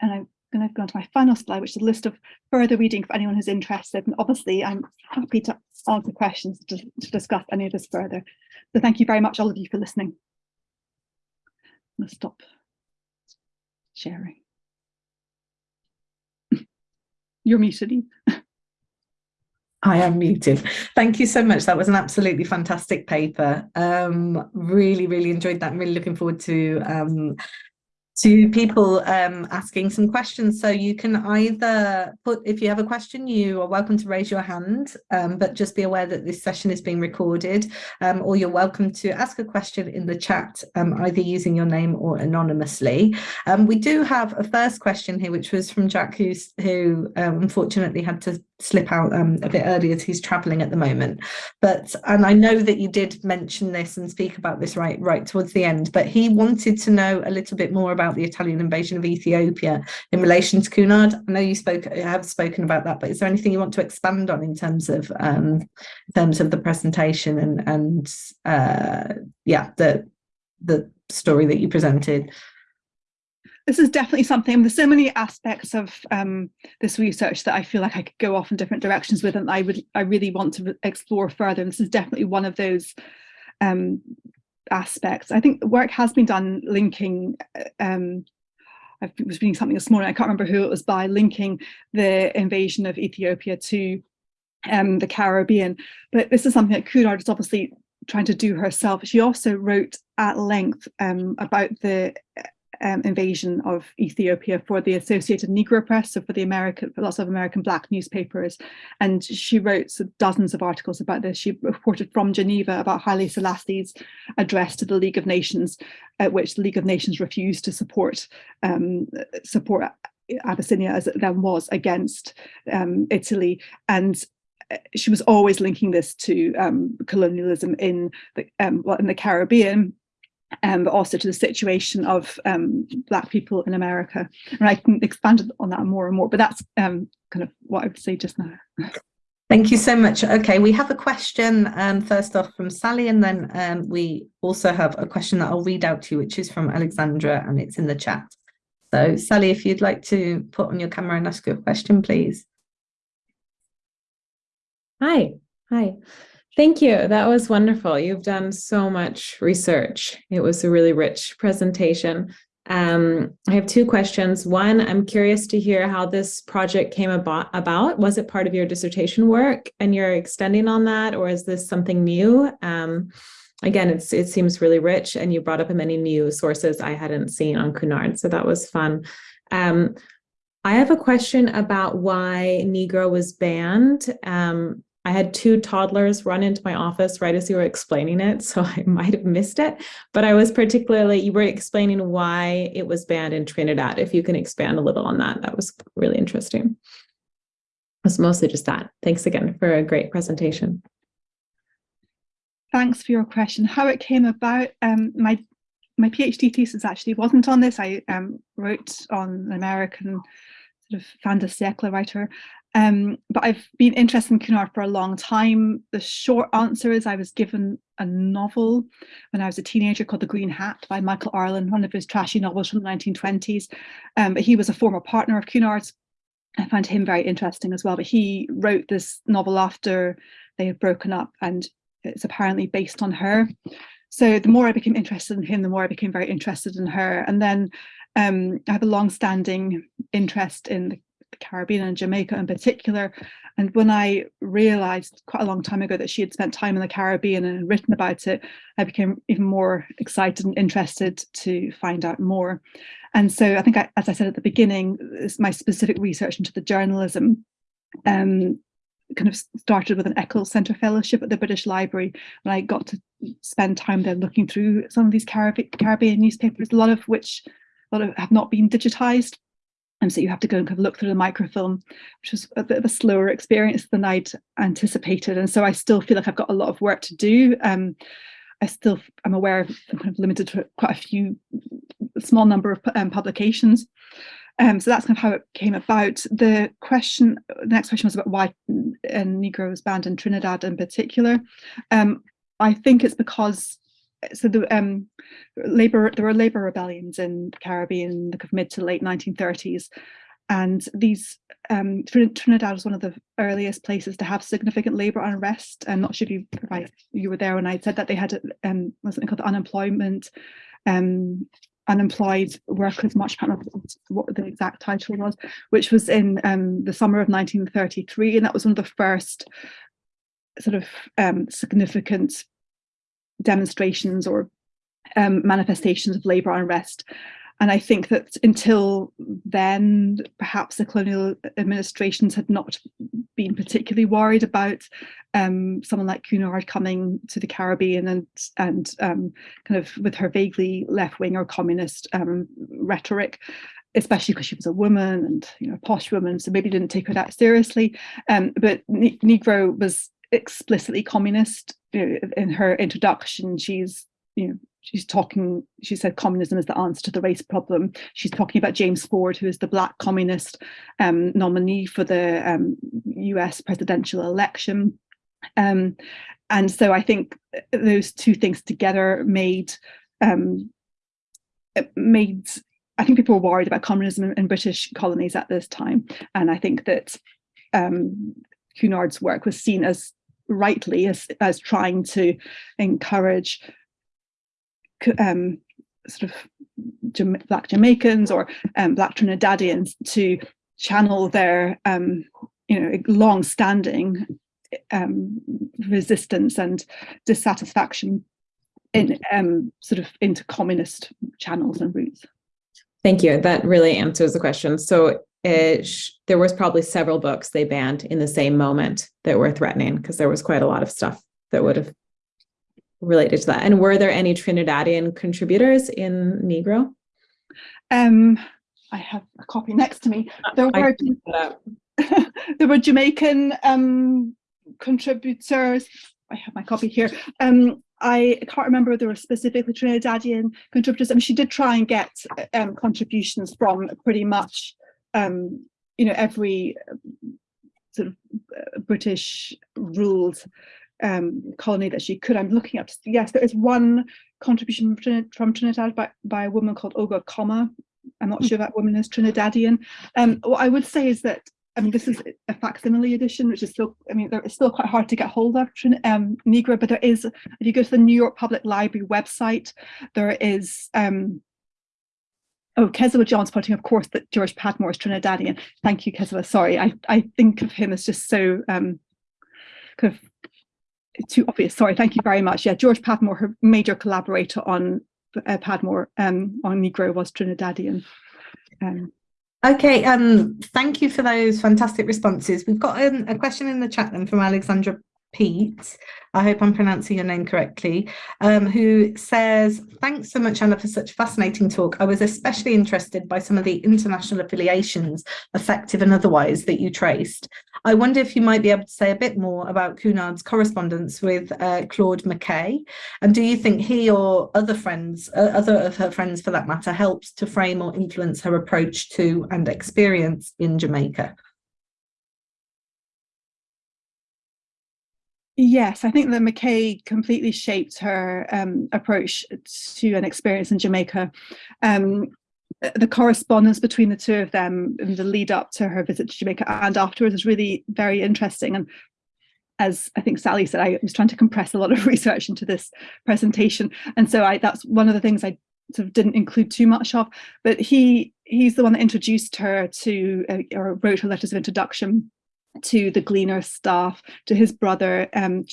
And I'm going to go on to my final slide, which is a list of further reading for anyone who's interested. And obviously, I'm happy to answer questions to, to discuss any of this further. So thank you very much, all of you, for listening. I'm going to stop sharing. You're muted. I am muted. Thank you so much. That was an absolutely fantastic paper. Um, really, really enjoyed that. I'm really looking forward to um, to people um, asking some questions. So you can either put, if you have a question, you are welcome to raise your hand, um, but just be aware that this session is being recorded, um, or you're welcome to ask a question in the chat, um, either using your name or anonymously. Um, we do have a first question here, which was from Jack, who's, who um, unfortunately had to slip out um, a bit earlier as he's traveling at the moment. But and I know that you did mention this and speak about this right right towards the end, but he wanted to know a little bit more about the Italian invasion of Ethiopia in relation to Cunard. I know you spoke have spoken about that, but is there anything you want to expand on in terms of um, in terms of the presentation and and uh, yeah the the story that you presented? This is definitely something, there's so many aspects of um, this research that I feel like I could go off in different directions with and I would I really want to explore further. And this is definitely one of those um, aspects. I think work has been done linking um, I was reading something this morning, I can't remember who it was by, linking the invasion of Ethiopia to um, the Caribbean. But this is something that Cunard is obviously trying to do herself. She also wrote at length um, about the um, invasion of Ethiopia for the Associated Negro Press, so for the American, for lots of American Black newspapers. And she wrote dozens of articles about this. She reported from Geneva about Haile Selassie's address to the League of Nations, at which the League of Nations refused to support um, support Abyssinia as it then was against um, Italy. And uh, she was always linking this to um, colonialism in the um, well, in the Caribbean um, but also to the situation of um, Black people in America. And I can expand on that more and more, but that's um, kind of what I would say just now. Thank you so much. Okay, we have a question um, first off from Sally, and then um, we also have a question that I'll read out to you, which is from Alexandra, and it's in the chat. So Sally, if you'd like to put on your camera and ask your question, please. Hi, hi. Thank you. That was wonderful. You've done so much research. It was a really rich presentation. Um, I have two questions. One, I'm curious to hear how this project came about, about. Was it part of your dissertation work and you're extending on that, or is this something new? Um, again, it seems really rich and you brought up many new sources I hadn't seen on Cunard, so that was fun. Um, I have a question about why Negro was banned. Um, I had two toddlers run into my office right as you were explaining it, so I might have missed it. But I was particularly, you were explaining why it was banned in Trinidad. If you can expand a little on that, that was really interesting. It was mostly just that. Thanks again for a great presentation. Thanks for your question. How it came about, um, my my PhD thesis actually wasn't on this. I um, wrote on an American sort of fin de siècle writer um, but I've been interested in Cunard for a long time. The short answer is I was given a novel when I was a teenager called The Green Hat by Michael Arlen, one of his trashy novels from the 1920s. Um, but he was a former partner of Cunard's. I found him very interesting as well. But he wrote this novel after they had broken up and it's apparently based on her. So the more I became interested in him, the more I became very interested in her. And then um, I have a long-standing interest in the the Caribbean and Jamaica in particular. And when I realized quite a long time ago that she had spent time in the Caribbean and written about it, I became even more excited and interested to find out more. And so I think, I, as I said at the beginning, my specific research into the journalism um, kind of started with an Eccles Centre Fellowship at the British Library when I got to spend time there looking through some of these Caribbean newspapers, a lot of which a lot of have not been digitised and so you have to go and kind of look through the microfilm, which was a bit of a slower experience than I'd anticipated. And so I still feel like I've got a lot of work to do. Um, I still I'm aware of I'm kind of limited to quite a few small number of um, publications. Um, so that's kind of how it came about. The question, the next question was about why Negro was banned in Trinidad in particular. Um, I think it's because so the um, labor there were labor rebellions in the Caribbean the mid to late 1930s, and these um, Trinidad was one of the earliest places to have significant labor unrest. I'm not sure if you if you were there when I said that they had um, something called unemployment. Um, unemployed workers march I can't what the exact title was which was in um, the summer of 1933 and that was one of the first sort of um, significant demonstrations or um, manifestations of labour unrest. And I think that until then, perhaps the colonial administrations had not been particularly worried about um, someone like Cunard coming to the Caribbean and and um, kind of with her vaguely left-wing or communist um, rhetoric, especially because she was a woman and you know a posh woman, so maybe didn't take her that seriously. Um, but Negro was explicitly communist in her introduction she's you know she's talking she said communism is the answer to the race problem. She's talking about james ford who is the black communist um, nominee for the um, us presidential election. Um, and so i think those two things together made um, made I think people were worried about communism in, in, British colonies at this time, and I think that um, Cunard's work was seen as rightly as, as trying to encourage um, sort of Black Jamaicans or um, Black Trinidadians to channel their um, you know long-standing um, resistance and dissatisfaction in um, sort of into communist channels and routes. Thank you. That really answers the question. So it, there was probably several books they banned in the same moment that were threatening because there was quite a lot of stuff that would have related to that. And were there any Trinidadian contributors in Negro? Um, I have a copy next to me. There were there were Jamaican um, contributors. I have my copy here. Um, I can't remember if there were specifically Trinidadian contributors. I mean, she did try and get um, contributions from pretty much, um, you know, every sort of uh, British ruled um, colony that she could. I'm looking up. Yes, there is one contribution from Trinidad by, by a woman called Olga Comma. I'm not sure that woman is Trinidadian. Um, what I would say is that I mean, this is a facsimile edition, which is still, I mean, it's still quite hard to get hold of um, Negro, but there is, if you go to the New York Public Library website, there is, um, oh, Keziah John's putting, of course, that George Padmore is Trinidadian. Thank you, Keziah. Sorry, I, I think of him as just so um, kind of too obvious. Sorry, thank you very much. Yeah, George Padmore, her major collaborator on uh, Padmore um, on Negro was Trinidadian. Um, Okay, um, thank you for those fantastic responses. We've got um, a question in the chat then from Alexandra Pete, I hope I'm pronouncing your name correctly, um, who says, thanks so much, Anna, for such a fascinating talk. I was especially interested by some of the international affiliations, effective and otherwise, that you traced. I wonder if you might be able to say a bit more about Cunard's correspondence with uh, Claude McKay, and do you think he or other friends, uh, other of her friends for that matter, helped to frame or influence her approach to and experience in Jamaica? Yes, I think that McKay completely shaped her um, approach to an experience in Jamaica. Um, the correspondence between the two of them in the lead up to her visit to Jamaica and afterwards is really very interesting. And as I think Sally said, I was trying to compress a lot of research into this presentation. And so I, that's one of the things I sort of didn't include too much of, but he he's the one that introduced her to, uh, or wrote her letters of introduction to the Gleaner staff, to his brother. Um,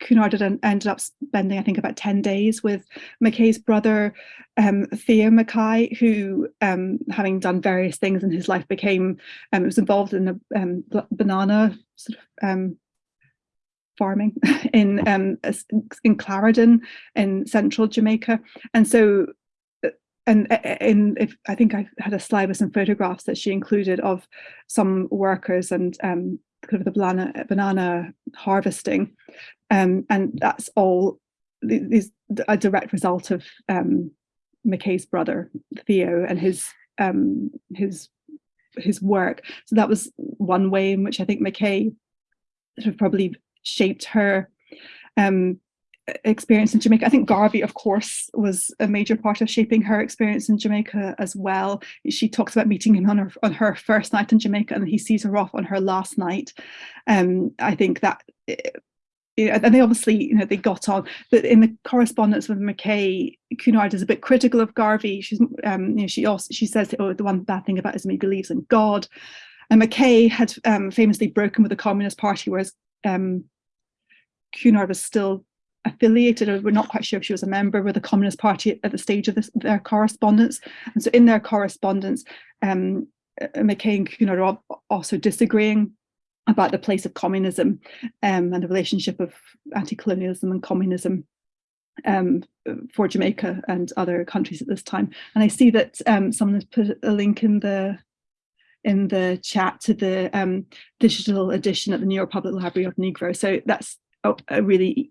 Cunard ended up spending, I think, about 10 days with McKay's brother, um, Theo McKay, who, um, having done various things in his life, became, um, was involved in a um, banana sort of um, farming in um, in Clarendon in central Jamaica. And so uh, and in if I think I had a slide with some photographs that she included of some workers and um, kind of the banana, banana harvesting. Um, and that's all is a direct result of um, McKay's brother, Theo, and his um, his his work. So that was one way in which I think McKay sort of probably shaped her um, experience in Jamaica. I think Garvey, of course, was a major part of shaping her experience in Jamaica as well. She talks about meeting him on her on her first night in Jamaica, and he sees her off on her last night. Um, I think that. You know, and they obviously, you know, they got on. But in the correspondence with McKay, Cunard is a bit critical of Garvey. She's, um, you know, she also she says, "Oh, the one bad thing about it is he believes in God." And McKay had um, famously broken with the Communist Party, whereas um, Cunard was still affiliated or we're not quite sure if she was a member with the Communist Party at the stage of this, their correspondence. And so in their correspondence, um, uh, McKay and are also disagreeing about the place of communism um, and the relationship of anti-colonialism and communism um, for Jamaica and other countries at this time. And I see that um, someone has put a link in the in the chat to the um, digital edition at the New York Public Library of Negro. So that's a really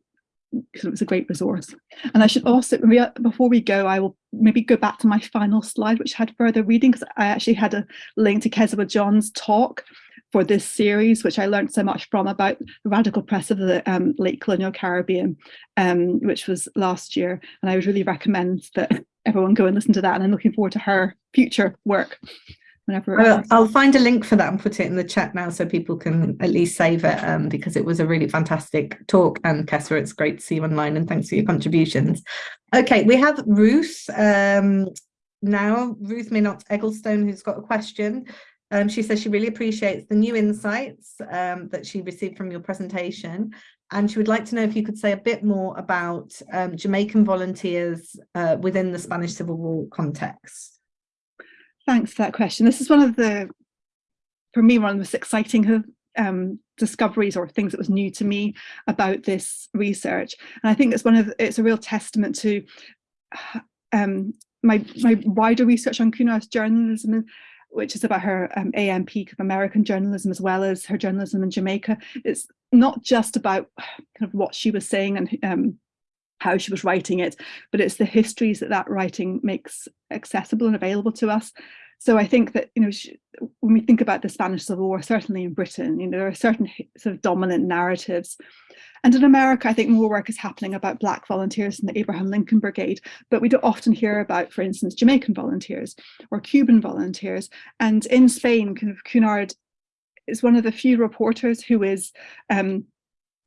because it was a great resource. And I should also, before we go, I will maybe go back to my final slide, which had further reading, because I actually had a link to Keziah John's talk for this series, which I learned so much from about the radical press of the um, late colonial Caribbean, um, which was last year. And I would really recommend that everyone go and listen to that. And I'm looking forward to her future work. Whenever well, I'll find a link for that and put it in the chat now so people can at least save it um, because it was a really fantastic talk. And Keziah, it's great to see you online and thanks for your contributions. Okay, we have Ruth um, now, Ruth Minott Egglestone, who's got a question. Um, she says she really appreciates the new insights um, that she received from your presentation. And she would like to know if you could say a bit more about um, Jamaican volunteers uh, within the Spanish Civil War context. Thanks for that question. This is one of the, for me, one of the most exciting um, discoveries or things that was new to me about this research. And I think it's one of, it's a real testament to um, my, my wider research on Cunard's journalism which is about her um, ANP of American journalism as well as her journalism in Jamaica. It's not just about kind of what she was saying and um, how she was writing it, but it's the histories that that writing makes accessible and available to us. So I think that, you know, she, when we think about the Spanish Civil War, certainly in Britain, you know, there are certain sort of dominant narratives. And in America, I think more work is happening about Black volunteers in the Abraham Lincoln Brigade, but we don't often hear about, for instance, Jamaican volunteers or Cuban volunteers. And in Spain, kind of Cunard is one of the few reporters who is um,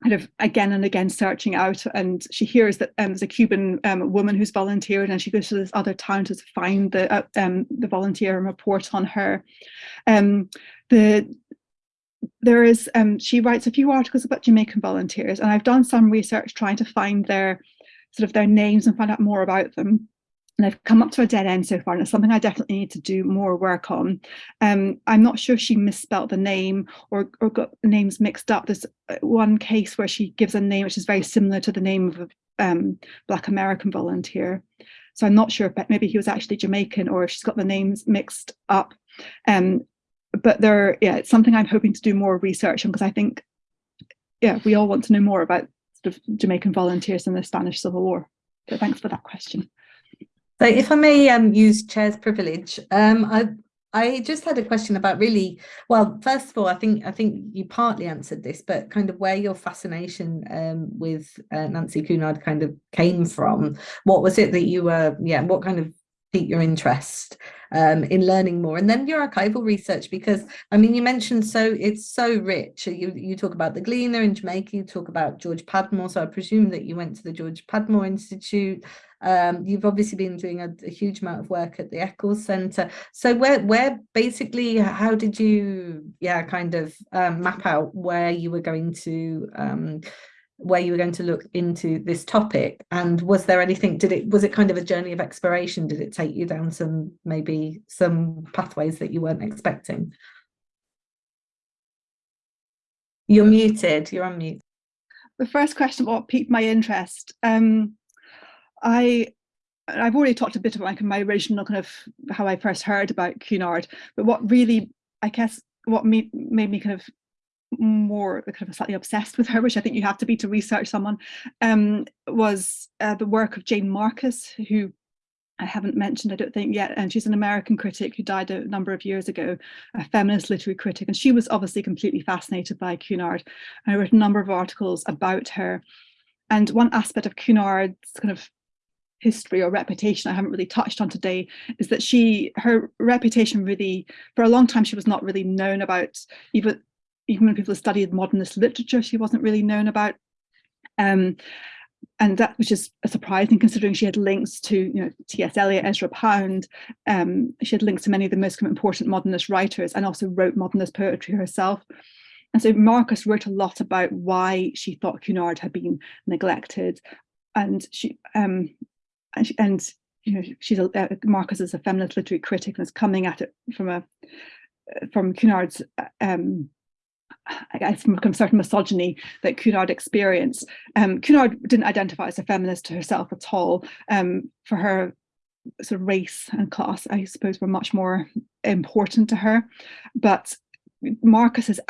kind of again and again searching out and she hears that um, there's a Cuban um, woman who's volunteered and she goes to this other town to find the uh, um, the volunteer and report on her. Um, the there is um, she writes a few articles about Jamaican volunteers and I've done some research trying to find their sort of their names and find out more about them and I've come up to a dead end so far and it's something I definitely need to do more work on. Um, I'm not sure she misspelled the name or, or got names mixed up. There's uh, one case where she gives a name which is very similar to the name of a um, Black American volunteer. So I'm not sure if maybe he was actually Jamaican or if she's got the names mixed up. Um, but there, yeah, it's something I'm hoping to do more research on because I think, yeah, we all want to know more about sort of Jamaican volunteers in the Spanish Civil War. So thanks for that question. So if I may um, use chair's privilege, um, I, I just had a question about really, well, first of all, I think I think you partly answered this, but kind of where your fascination um, with uh, Nancy Cunard kind of came from. What was it that you were, yeah, what kind of piqued your interest um, in learning more? And then your archival research because I mean you mentioned so it's so rich. You you talk about the Gleaner in Jamaica you talk about George Padmore. So I presume that you went to the George Padmore Institute um, you've obviously been doing a, a, huge amount of work at the Eccles Centre. So where where basically how did you yeah kind of um, map out where you were going to um, where you were going to look into this topic? And was there anything did it was it kind of a journey of exploration? Did it take you down some maybe some pathways that you weren't expecting? You're muted. You're on mute the first question what piqued my interest um i I've already talked a bit about like my original kind of how I first heard about Cunard, but what really, I guess, what made, made me kind of more kind of slightly obsessed with her, which I think you have to be to research someone, um, was uh, the work of Jane Marcus, who I haven't mentioned, I don't think yet, and she's an American critic who died a number of years ago, a feminist literary critic, and she was obviously completely fascinated by Cunard. And I wrote a number of articles about her. And one aspect of Cunard's kind of history or reputation I haven't really touched on today is that she her reputation really for a long time she was not really known about even even when people studied modernist literature, she wasn't really known about. Um, and that which is a surprising considering she had links to you know T.S. Eliot, Ezra Pound. Um, she had links to many of the most important modernist writers and also wrote modernist poetry herself. And so Marcus wrote a lot about why she thought Cunard had been neglected. And she um, and, she, and you know she's a, uh, Marcus is a feminist literary critic and is coming at it from a from Cunard's um, I guess from a certain misogyny that Cunard experienced. Um, Cunard didn't identify as a feminist herself at all. Um, for her, sort of race and class, I suppose, were much more important to her. But Marcus's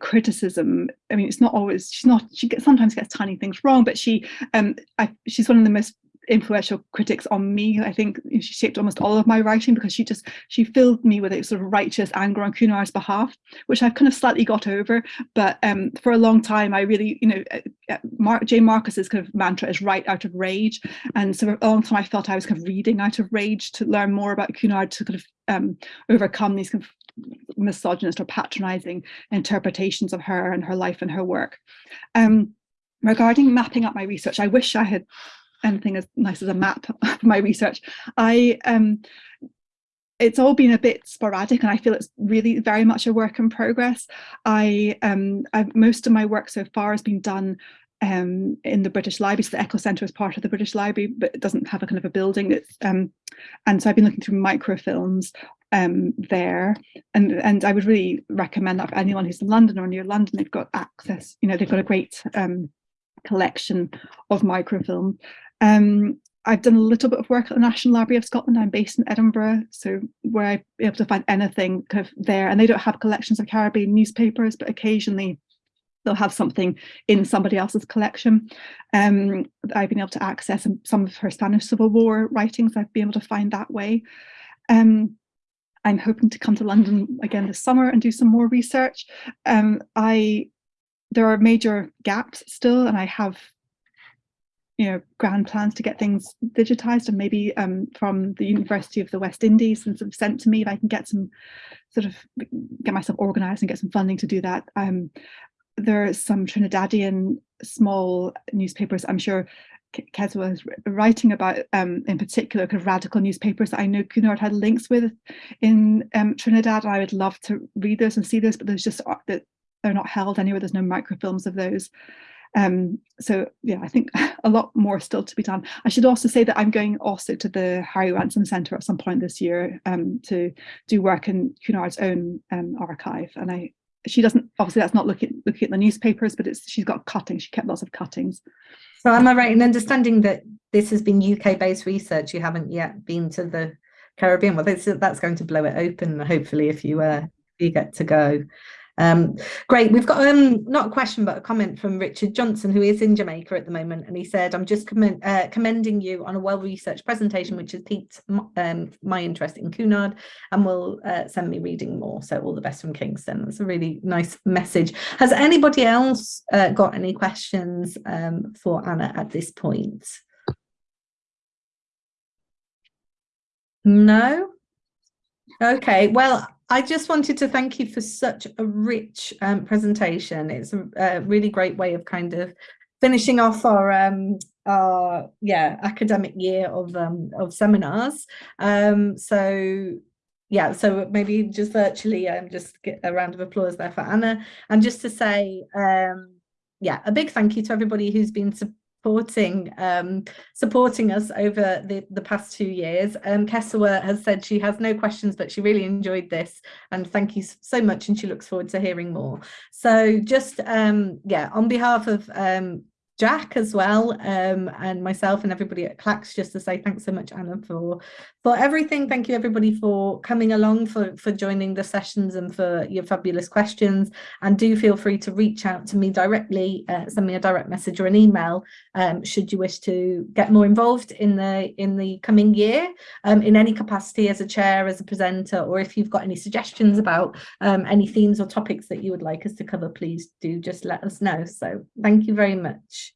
criticism, I mean, it's not always, she's not, she gets, sometimes gets tiny things wrong, but she, um, I, she's one of the most influential critics on me. I think she shaped almost all of my writing because she just she filled me with a sort of righteous anger on Cunard's behalf, which I've kind of slightly got over. But um, for a long time, I really, you know, uh, uh Jane Marcus's kind of mantra is write out of rage, and so for a long time I felt I was kind of reading out of rage to learn more about Cunard to kind of um, overcome these kind of misogynist or patronizing interpretations of her and her life and her work. Um, regarding mapping up my research, I wish I had anything as nice as a map for my research. I um, it's all been a bit sporadic and I feel it's really very much a work in progress. I um, I've, most of my work so far has been done um, in the British Library. So the Eccles Centre is part of the British Library, but it doesn't have a kind of a building. It's, um, and so I've been looking through microfilms um, there. And, and I would really recommend that for anyone who's in London or near London, they've got access, you know, they've got a great um, collection of microfilm. Um, I've done a little bit of work at the National Library of Scotland. I'm based in Edinburgh, so where I'm able to find anything kind of there. And they don't have collections of Caribbean newspapers, but occasionally they'll have something in somebody else's collection. Um, I've been able to access some of her Spanish Civil War writings. I've been able to find that way. Um, I'm hoping to come to London again this summer and do some more research. Um, I there are major gaps still, and I have you know grand plans to get things digitized and maybe um, from the University of the West Indies and sort of sent to me if I can get some sort of get myself organized and get some funding to do that. Um, there are some Trinidadian small newspapers I'm sure Kesewa is writing about um, in particular kind of radical newspapers that I know Cunard had links with in um, Trinidad. I would love to read those and see those, but there's just that they're not held anywhere. There's no microfilms of those. Um, so yeah, I think a lot more still to be done. I should also say that I'm going also to the Harry Ransom Centre at some point this year um, to do work in Cunard's own um, archive. And I, she doesn't, obviously that's not looking, looking at the newspapers, but it's, she's got cuttings, she kept lots of cuttings. So am I right in understanding that this has been UK based research? You haven't yet been to the Caribbean. Well, that's, that's going to blow it open, hopefully, if you uh, you get to go. Um, great. We've got um, not a question, but a comment from Richard Johnson, who is in Jamaica at the moment. And he said, I'm just uh, commending you on a well-researched presentation, which has piqued um, my interest in Cunard and will uh, send me reading more. So all the best from Kingston. That's a really nice message. Has anybody else uh, got any questions um, for Anna at this point? No? Okay, well, I just wanted to thank you for such a rich um, presentation. It's a, a, really great way of kind of finishing off our um, our yeah academic year of um, of seminars. Um, so yeah, so maybe just virtually um, just get a round of applause there for Anna. And just to say, um, yeah, a big thank you to everybody who's been supporting um, supporting us over the, the past two years. Um, Kesewa has said she has no questions, but she really enjoyed this and thank you so much and she looks forward to hearing more. So just, um, yeah, on behalf of um, Jack as well um, and myself and everybody at CLACS just to say thanks so much Anna for for everything. Thank you everybody for coming along for for joining the sessions and for your fabulous questions. And do feel free to reach out to me directly uh, send me a direct message or an email um, should you wish to get more involved in the in the coming year um, in any capacity as a chair as a presenter or if you've got any suggestions about um, any themes or topics that you would like us to cover please do just let us know. So thank you very much